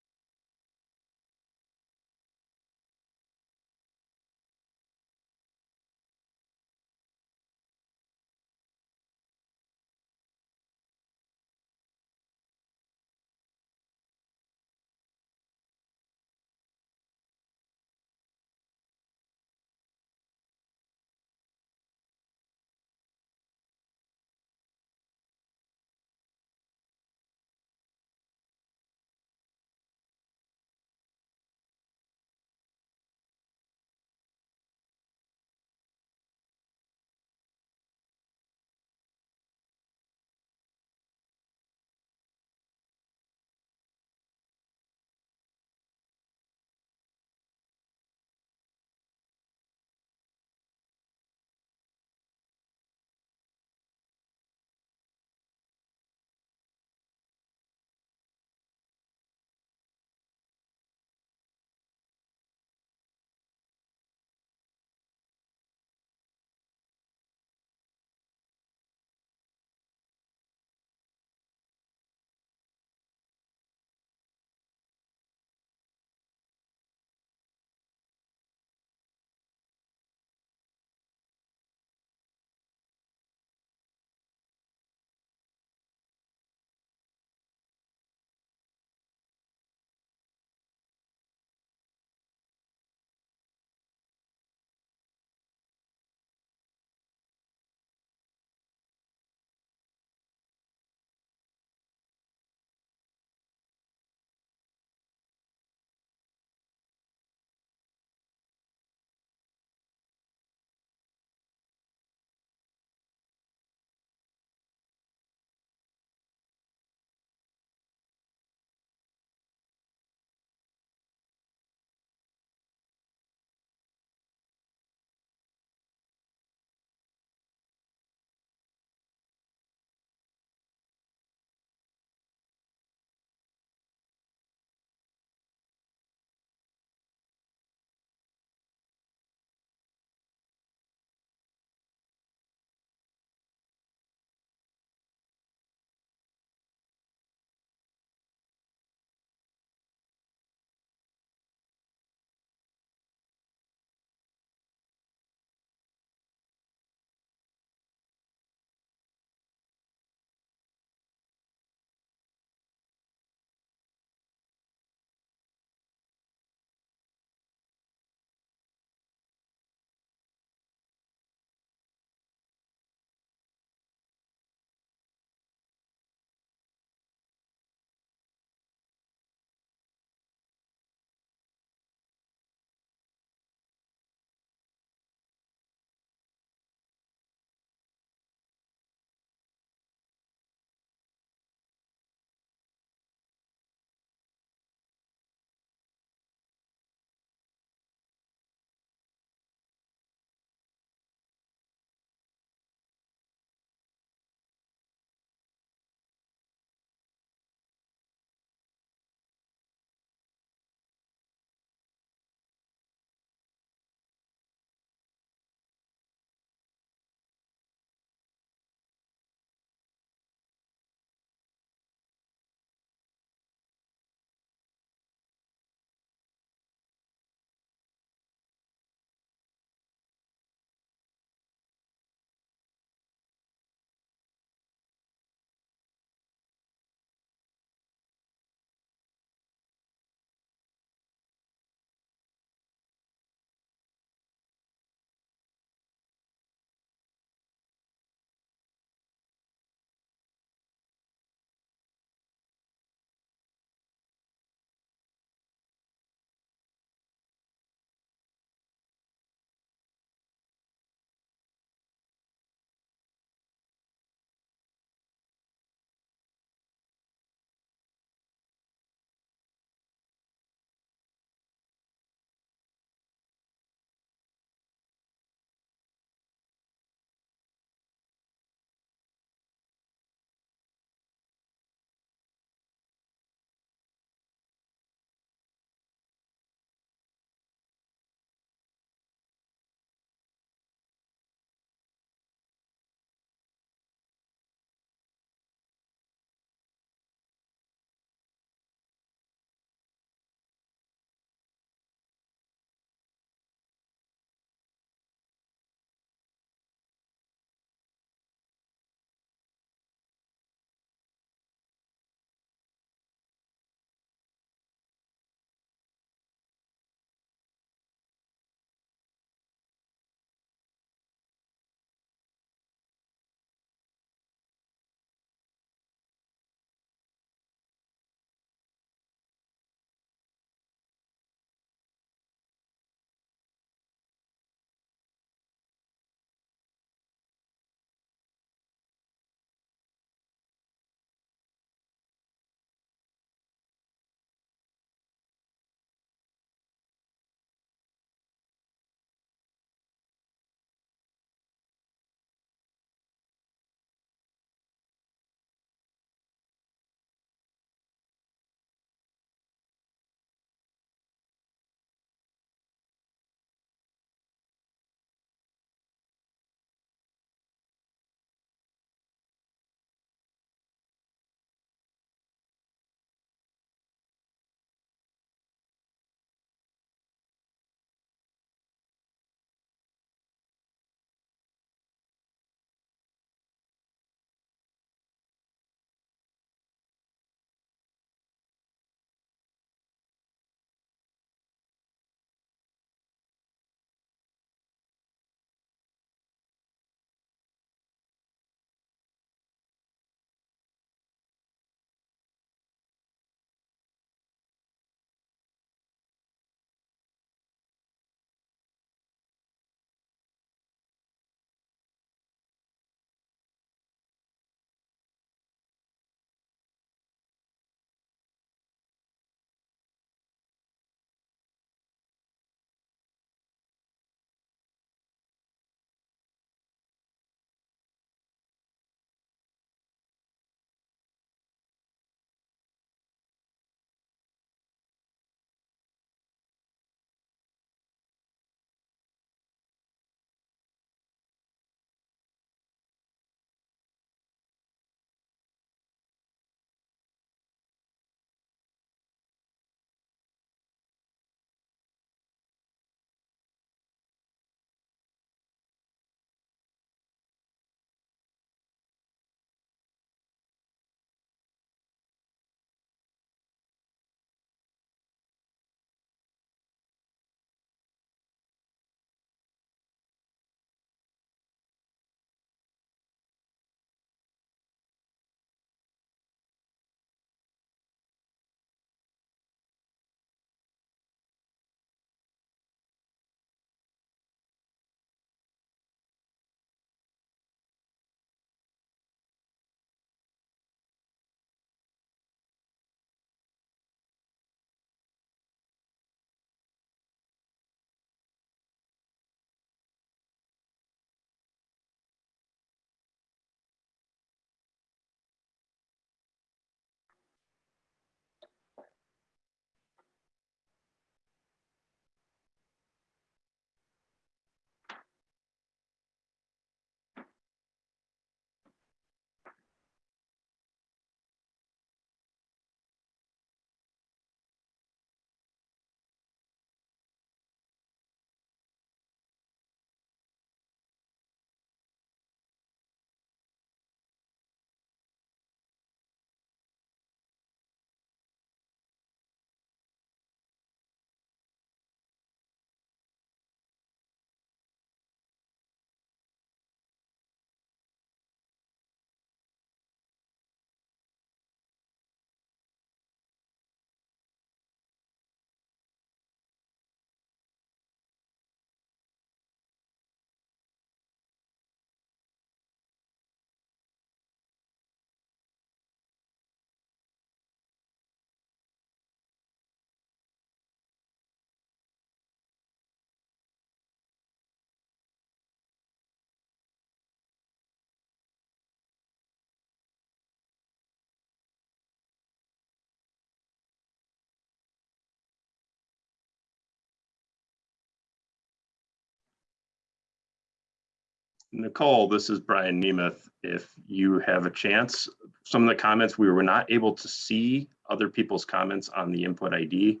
Nicole, this is Brian Nemeth. If you have a chance, some of the comments, we were not able to see other people's comments on the input ID.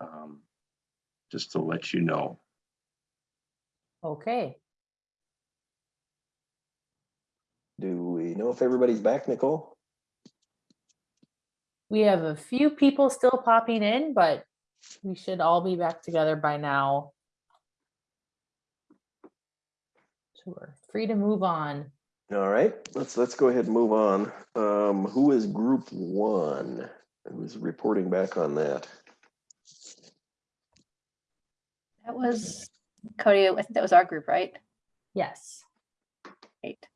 Um, Just to let you know. Okay, Do we know if everybody's back, Nicole? we have a few people still popping in, but we should all be back together by now. So we're free to move on. All right, let's, let's go ahead and move on. Um, who is group one? Who's reporting back on that? That was Cody, I think that was our group, right? Yes. Great.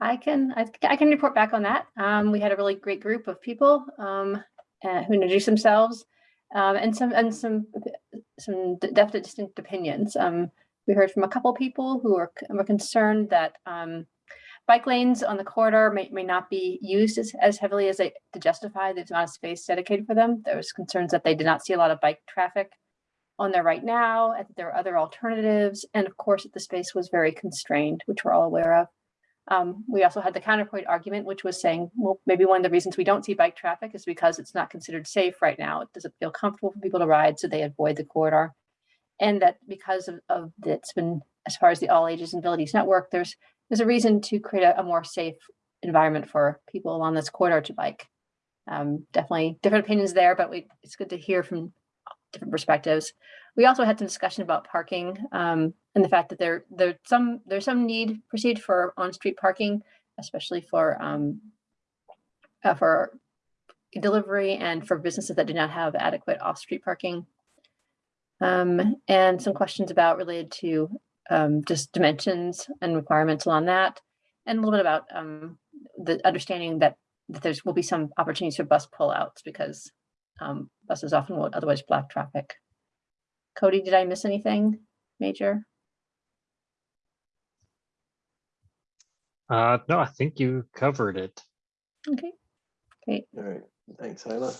I can, I, I can report back on that. Um, we had a really great group of people, um, uh, who introduced themselves, um, and some, and some, some d- definite distinct opinions. Um, we heard from a couple people who are, were concerned that, um, bike lanes on the corridor may, may not be used as, as heavily as they, to justify the amount of space dedicated for them. There was concerns that they did not see a lot of bike traffic on there right now, and that there are other alternatives, and of course, that the space was very constrained, which we're all aware of. Um, we also had the counterpoint argument, which was saying, well, maybe one of the reasons we don't see bike traffic is because it's not considered safe right now. It doesn't feel comfortable for people to ride, so they avoid the corridor. And that because of, of it's been, as far as the All Ages and Abilities Network, there's there's a reason to create a, a more safe environment for people along this corridor to bike. Um, definitely different opinions there, but we, it's good to hear from different perspectives. We also had some discussion about parking um, and the fact that there there some there's some need perceived for on-street parking, especially for um, uh, for delivery and for businesses that do not have adequate off-street parking. Um, and some questions about related to um, just dimensions and requirements on that, and a little bit about um, the understanding that that there's will be some opportunities for bus pullouts because um, buses often won't otherwise block traffic. Cody, did I miss anything major? Uh, no, I think you covered it. Okay, great. All right, thanks, Hyla.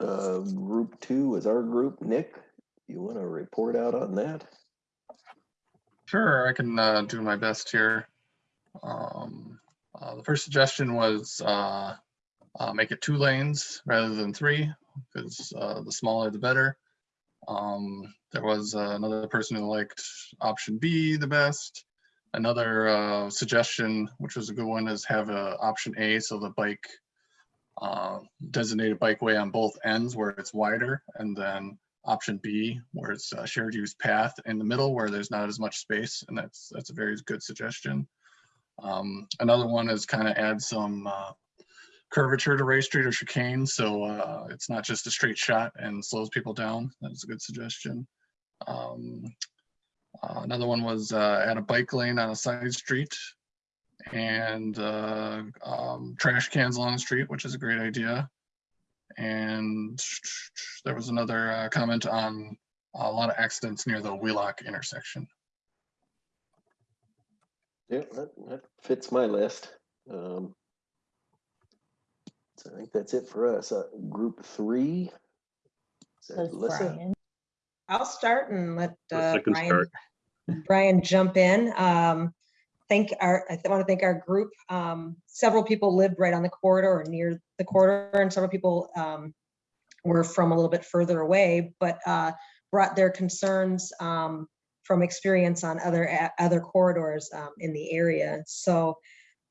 Uh, group two is our group. Nick, you want to report out on that? Sure, I can uh, do my best here. Um, uh, the first suggestion was uh, uh, make it two lanes rather than three, because uh, the smaller the better. Um, there was uh, another person who liked option B the best. Another suggestion, which was a good one, is have a option A, so the bike designated bikeway on both ends where it's wider, and then option B, where it's a shared use path in the middle where there's not as much space, and that's that's a very good suggestion. Um, another one is kind of add some uh, curvature to Rice Street or chicane, so uh, it's not just a straight shot and slows people down. That's a good suggestion. Um, uh, another one was uh, add a bike lane on a side street and uh, um, trash cans along the street, which is a great idea. And there was another uh, comment on a lot of accidents near the Wheelock intersection. Yeah, that, that fits my list. Um, so I think that's it for us. Uh, group three. Is that Brian- I'll start and let uh, Brian, start. Brian jump in. Um, Thank our, I want to thank our group. Um, Several people lived right on the corridor or near the corridor and several people um, were from a little bit further away, but uh, brought their concerns um, from experience on other, other corridors um, in the area. So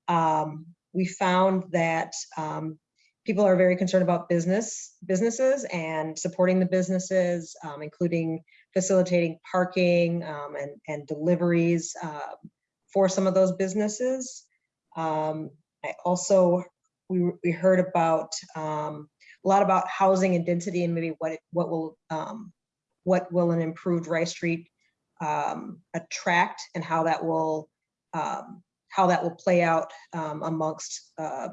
um, we found that um, people are very concerned about business, businesses and supporting the businesses, um, including facilitating parking and, and deliveries uh, for some of those businesses. I also, we, we heard about um, a lot about housing and density and maybe what, it- what will, um, what will an improved Rice Street um, attract and how that will, um, how that will play out um, amongst uh,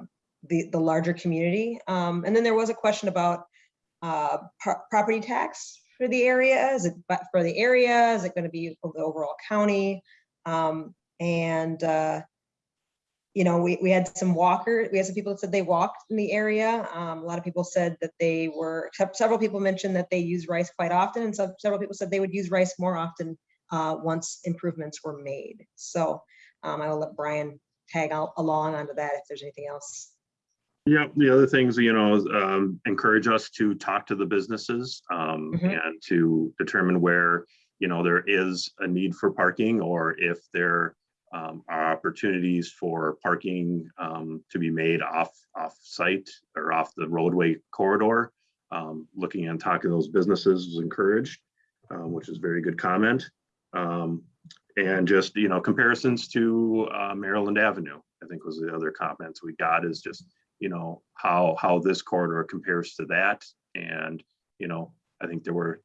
the, the larger community. And then there was a question about uh, pro- property tax for the area. Is it for the area? Is it going to be for the overall county? And, uh, you know, we, we had some walker, we had some people that said they walked in the area. Um, A lot of people said that they were, several people mentioned that they use rice quite often. And so several people said they would use rice more often uh, once improvements were made. So Um, I will let Brian tag al- along onto that if there's anything else. Yeah, the other things, you know, is, um, encourage us to talk to the businesses, um, Mhm. and to determine where, you know, there is a need for parking or if there um, are opportunities for parking, um, to be made off, off site or off the roadway corridor. Um, looking and talking to those businesses was encouraged, um, which is very good comment. Um, and just, you know, comparisons to, uh, Maryland Avenue, I think was the other comments we got is just, you know, how, how this corridor compares to that. And, you know, I think there were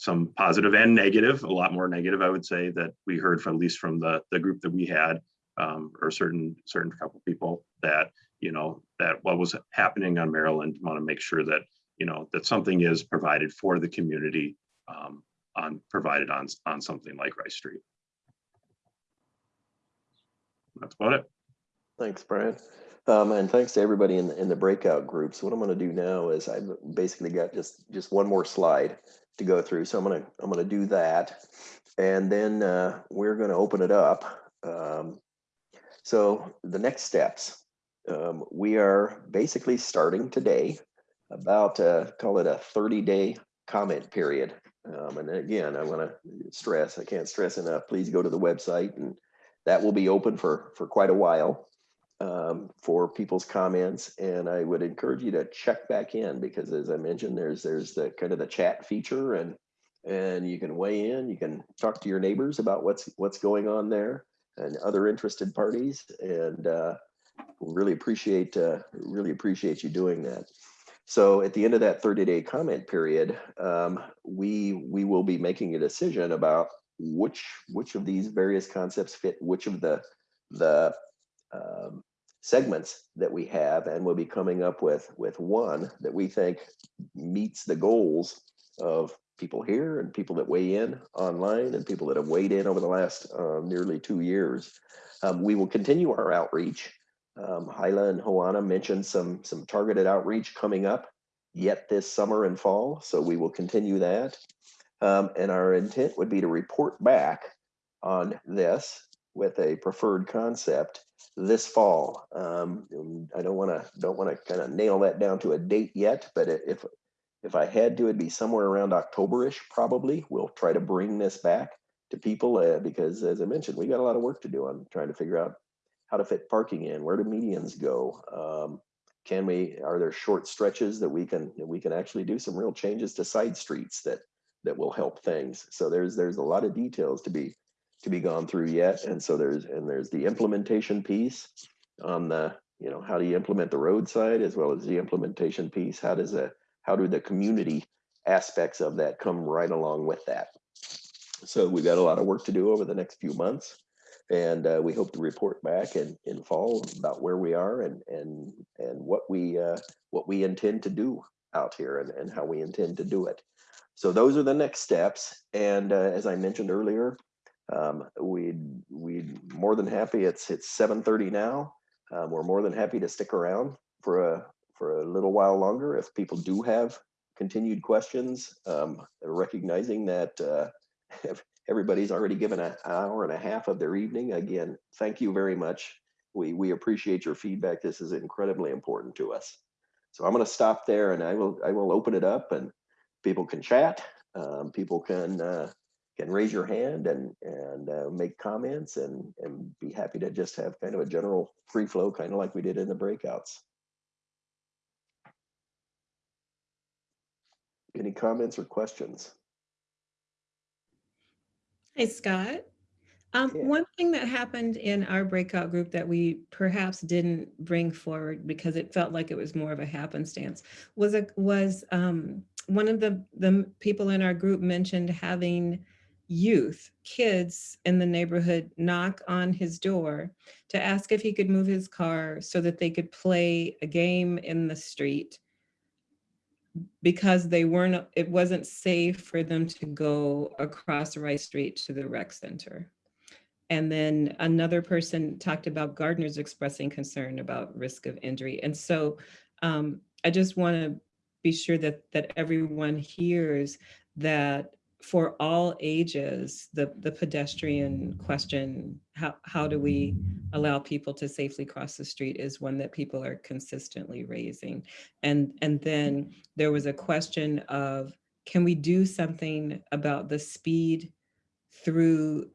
some positive and negative, a lot more negative, I would say, that we heard from, at least from the, the group that we had, um, or certain, certain couple people that, you know, that what was happening on Maryland, want to make sure that, you know, that something is provided for the community, um, on, provided on, on something like Rice Street. That's about it. Thanks, Brian. Um, and thanks to everybody in, the in the breakout groups. What I'm gonna do now is I've basically got just, just one more slide to go through. So I'm gonna, I'm gonna do that. And then, uh, we're gonna open it up. Um, so the next steps, um, we are basically starting today about, uh, call it a 30 day comment period. Um, and again, I wanna stress, I can't stress enough, please go to the website and that will be open for, for quite a while um, for people's comments. And I would encourage you to check back in because as I mentioned, there's, there's the kind of the chat feature and, and you can weigh in, you can talk to your neighbors about what's, what's going on there and other interested parties. And uh, really appreciate, uh, really appreciate you doing that. So at the end of that 30 day comment period, um, we, we will be making a decision about which, which of these various concepts fit which of the, the um, segments that we have and we'll be coming up with with one that we think meets the goals of people here and people that weigh in online and people that have weighed in over the last uh, nearly two years. Um, we will continue our outreach. Um, Hyla and Hoana mentioned some some targeted outreach coming up yet this summer and fall, so we will continue that. Um, and our intent would be to report back on this with a preferred concept this fall. Um, I don't want to don't want to kind of nail that down to a date yet, but if if I had to, it'd be somewhere around Octoberish probably. We'll try to bring this back to people uh, because, as I mentioned, we got a lot of work to do on trying to figure out how to fit parking in, where do medians go, um, can we? Are there short stretches that we can that we can actually do some real changes to side streets that that will help things? So there's there's a lot of details to be to be gone through yet. And so there's, and there's the implementation piece on the, you know, how do you implement the roadside as well as the implementation piece? How does a, how do the community aspects of that come right along with that? So we've got a lot of work to do over the next few months. And uh, we hope to report back in, in fall about where we are and, and, and what we, uh, what we intend to do out here and, and how we intend to do it. So those are the next steps. And uh, as I mentioned earlier, um, we'd we'd more than happy. It's it's 7:30 now. Um, we're more than happy to stick around for a for a little while longer if people do have continued questions. Um, recognizing that uh, everybody's already given an hour and a half of their evening. Again, thank you very much. We we appreciate your feedback. This is incredibly important to us. So I'm going to stop there, and I will I will open it up, and people can chat. Um, people can. Uh, can raise your hand and and uh, make comments and and be happy to just have kind of a general free flow, kind of like we did in the breakouts. Any comments or questions? Hey, Scott. Um, Yeah. one thing that happened in our breakout group that we perhaps didn't bring forward because it felt like it was more of a happenstance was a, was um, one of the the people in our group mentioned having youth, kids in the neighborhood knock on his door to ask if he could move his car so that they could play a game in the street because they weren't, it wasn't safe for them to go across Rice Street to the rec center. And then another person talked about gardeners expressing concern about risk of injury. And so um, I just want to be sure that that everyone hears that for all ages, the, the pedestrian question, how, how do we allow people to safely cross the street is one that people are consistently raising. And, and then there was a question of, can we do something about the speed through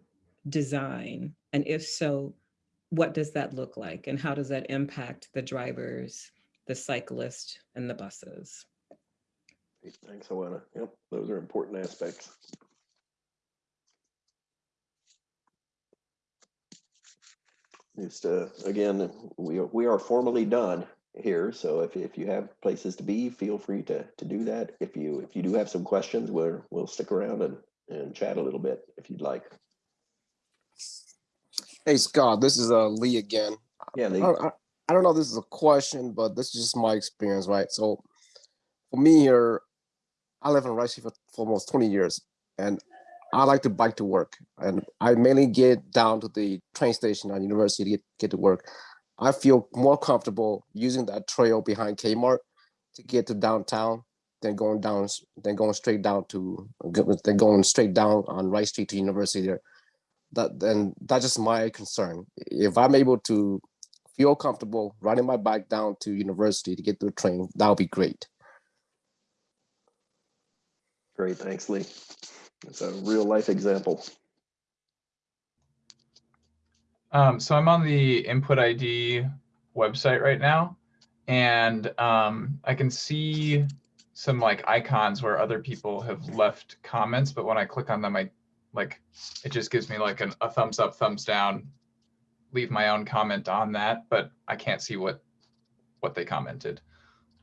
design? And if so, what does that look like? And how does that impact the drivers, the cyclists, and the buses? Thanks, Alana. Yep, those are important aspects. Just, uh, again, we, are- we are formally done here, so if, if you have places to be, feel free to, to do that. If you, if you do have some questions, we're, we'll stick around and, and chat a little bit if you'd like. Hey Scott, this is uh Lee again. Yeah, Lee. don't, I, I don't know if this is a question, but this is just my experience, right? So for me here, I live in Rice for, for almost 20 years and I like to bike to work and I mainly get down to the train station on university to get, get to work. I feel more comfortable using that trail behind Kmart to get to downtown than going down, than going straight down to, than going straight down on Rice Street to university there that then that's just my concern. If I'm able to feel comfortable riding my bike down to university to get to the train, that would be great. Great, thanks, Lee. It's a real life example. Um, so I'm on the Input ID website right now, and um, I can see some like icons where other people have left comments, but when I click on them, I like it just gives me like an, a thumbs up, thumbs down, leave my own comment on that, but I can't see what what they commented.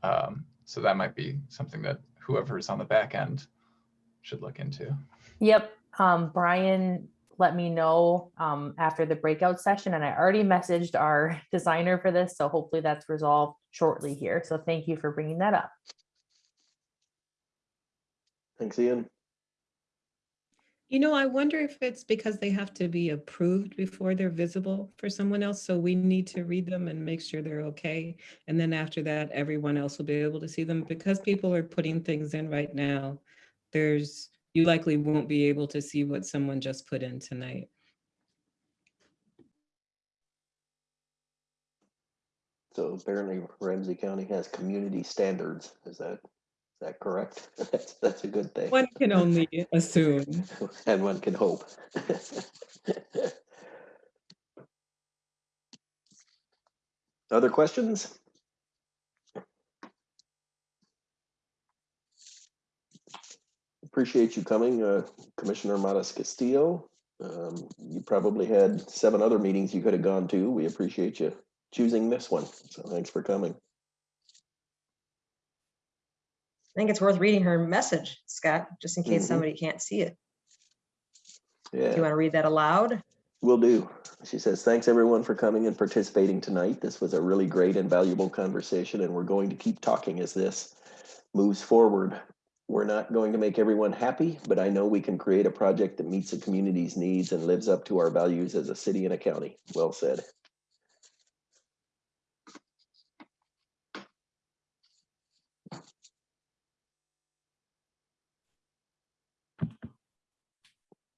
Um, so that might be something that whoever is on the back end should look into. Yep, um, Brian let me know um, after the breakout session and I already messaged our designer for this, so hopefully that's resolved shortly here. So thank you for bringing that up. Thanks, Ian. You know, I wonder if it's because they have to be approved before they're visible for someone else. So we need to read them and make sure they're okay. And then after that, everyone else will be able to see them because people are putting things in right now. There's, you likely won't be able to see what someone just put in tonight. So apparently Ramsey County has community standards. Is that, is that correct? That's, that's a good thing. One can only assume. And one can hope. Other questions? Appreciate you coming, uh, Commissioner Matas Castillo. Um, You probably had seven other meetings you could have gone to. We appreciate you choosing this one. So thanks for coming. I think it's worth reading her message, Scott, just in case Mhm. somebody can't see it. Yeah. Do you want to read that aloud? Will do. She says, thanks everyone for coming and participating tonight. This was a really great and valuable conversation and we're going to keep talking as this moves forward. We're not going to make everyone happy, but I know we can create a project that meets the community's needs and lives up to our values as a city and a county. Well said.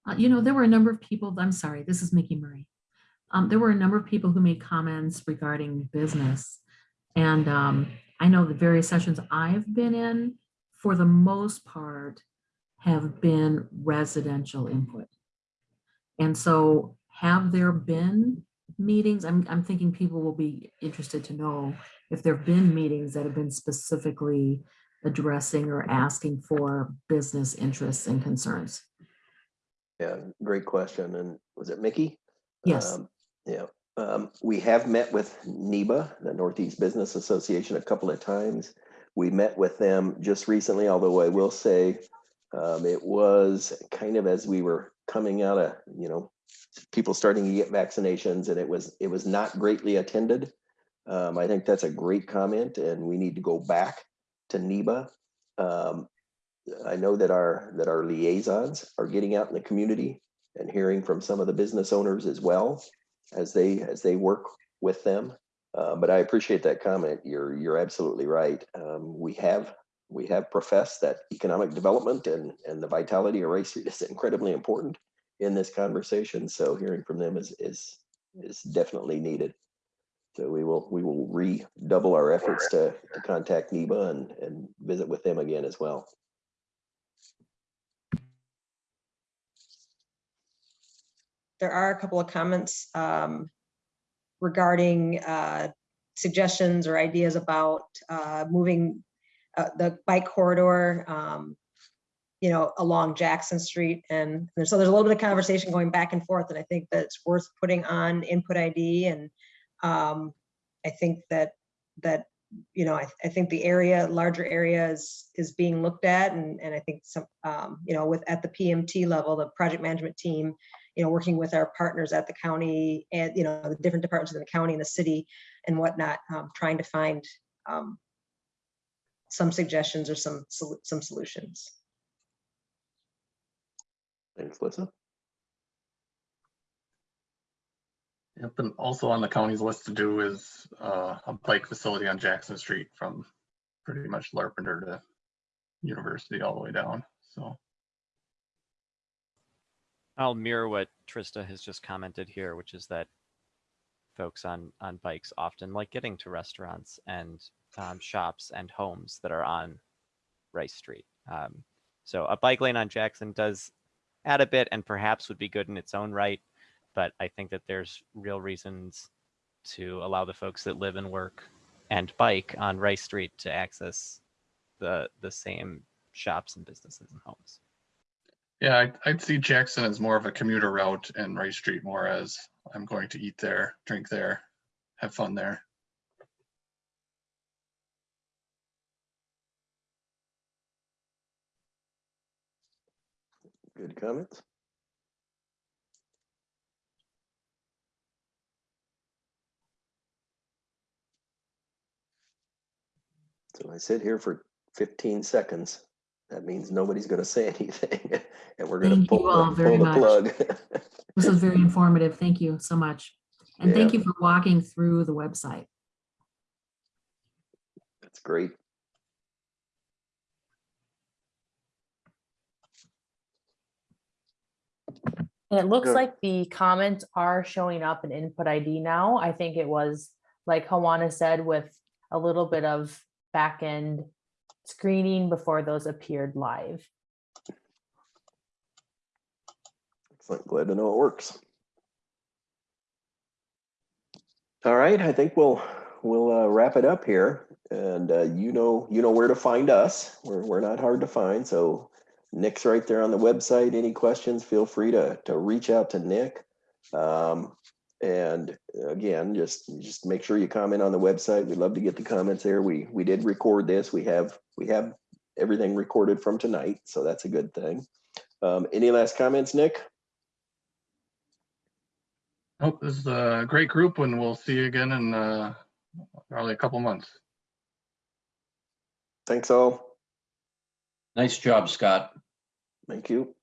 Uh, you know, there were a number of people, I'm sorry, this is Mickey Murray. Um, there were a number of people who made comments regarding business. And um, I know the various sessions I've been in, for the most part, have been residential input. And so have there been meetings? I'm, I'm thinking people will be interested to know if there've been meetings that have been specifically addressing or asking for business interests and concerns. Yeah, great question. And was it Mickey? Yes. Um, Yeah, um, we have met with NEBA, the Northeast Business Association, a couple of times. We met with them just recently, although I will say um, it was kind of as we were coming out of, you know, people starting to get vaccinations and it was, it was not greatly attended. Um, I think that's a great comment and we need to go back to NEBA. Um, I know that our, that our liaisons are getting out in the community and hearing from some of the business owners as well as they, as they work with them. Uh, but I appreciate that comment. You're, you're absolutely right. Um, we have we have professed that economic development and, and the vitality of Rice is incredibly important in this conversation. So hearing from them is, is, is definitely needed. So we will, we will redouble our efforts to, to contact NEBA and, and visit with them again as well. There are a couple of comments um, regarding uh, suggestions or ideas about uh, moving uh, the bike corridor, um, you know, along Jackson Street. And so there's a little bit of conversation going back and forth, and I think that it's worth putting on input ID. And um, I think that, that, you know, I, I think the area, larger area is, is being looked at. And, and I think some, um, you know, with, at the PMT level, the project management team, you know, working with our partners at the county and, you know, the different departments in the county and the city and whatnot, um, trying to find um, some suggestions or some, some solutions. Thanks, Lisa. Yep, and also on the county's list to do is uh, a bike facility on Jackson Street from pretty much Larpenteur to University all the way down, so. I'll mirror what Trista has just commented here, which is that folks on on bikes often like getting to restaurants and um, shops and homes that are on Rice Street. Um, so a bike lane on Jackson does add a bit and perhaps would be good in its own right, but I think that there's real reasons to allow the folks that live and work and bike on Rice Street to access the the same shops and businesses and homes. Yeah, I'd, I'd see Jackson as more of a commuter route and Rice Street more as I'm going to eat there, drink there, have fun there. Good comments. So I sit here for 15 seconds. That means nobody's going to say anything and we're going to pull, all the- very pull the much. plug. This was very informative. Thank you so much. And thank you for walking through the website. That's great. And it looks Good. like the comments are showing up in input ID now. I think it was, like Hawana said, with a little bit of back end screening before those appeared live. Excellent. Glad to know it works. All right, I think we'll we'll uh, wrap it up here, and uh, you know you know where to find us. We're we're not hard to find, so Nick's right there on the website. Any questions? Feel free to to reach out to Nick. Um, and again, just just make sure you comment on the website. We'd love to get the comments there. We we did record this. We have we have everything recorded from tonight, so that's a good thing. Um, any last comments, Nick? Hope this is a great group and we'll see you again in uh, probably a couple months. Thanks all. Nice job, Scott. Thank you.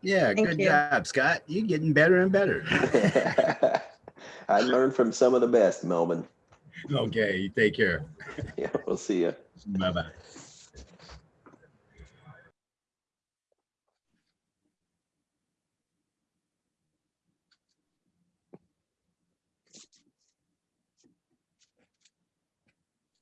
Yeah, Thank good you. job, Scott. You're getting better and better. I learned from some of the best, Melvin. Okay, you take care. Yeah, we'll see you. Bye-bye.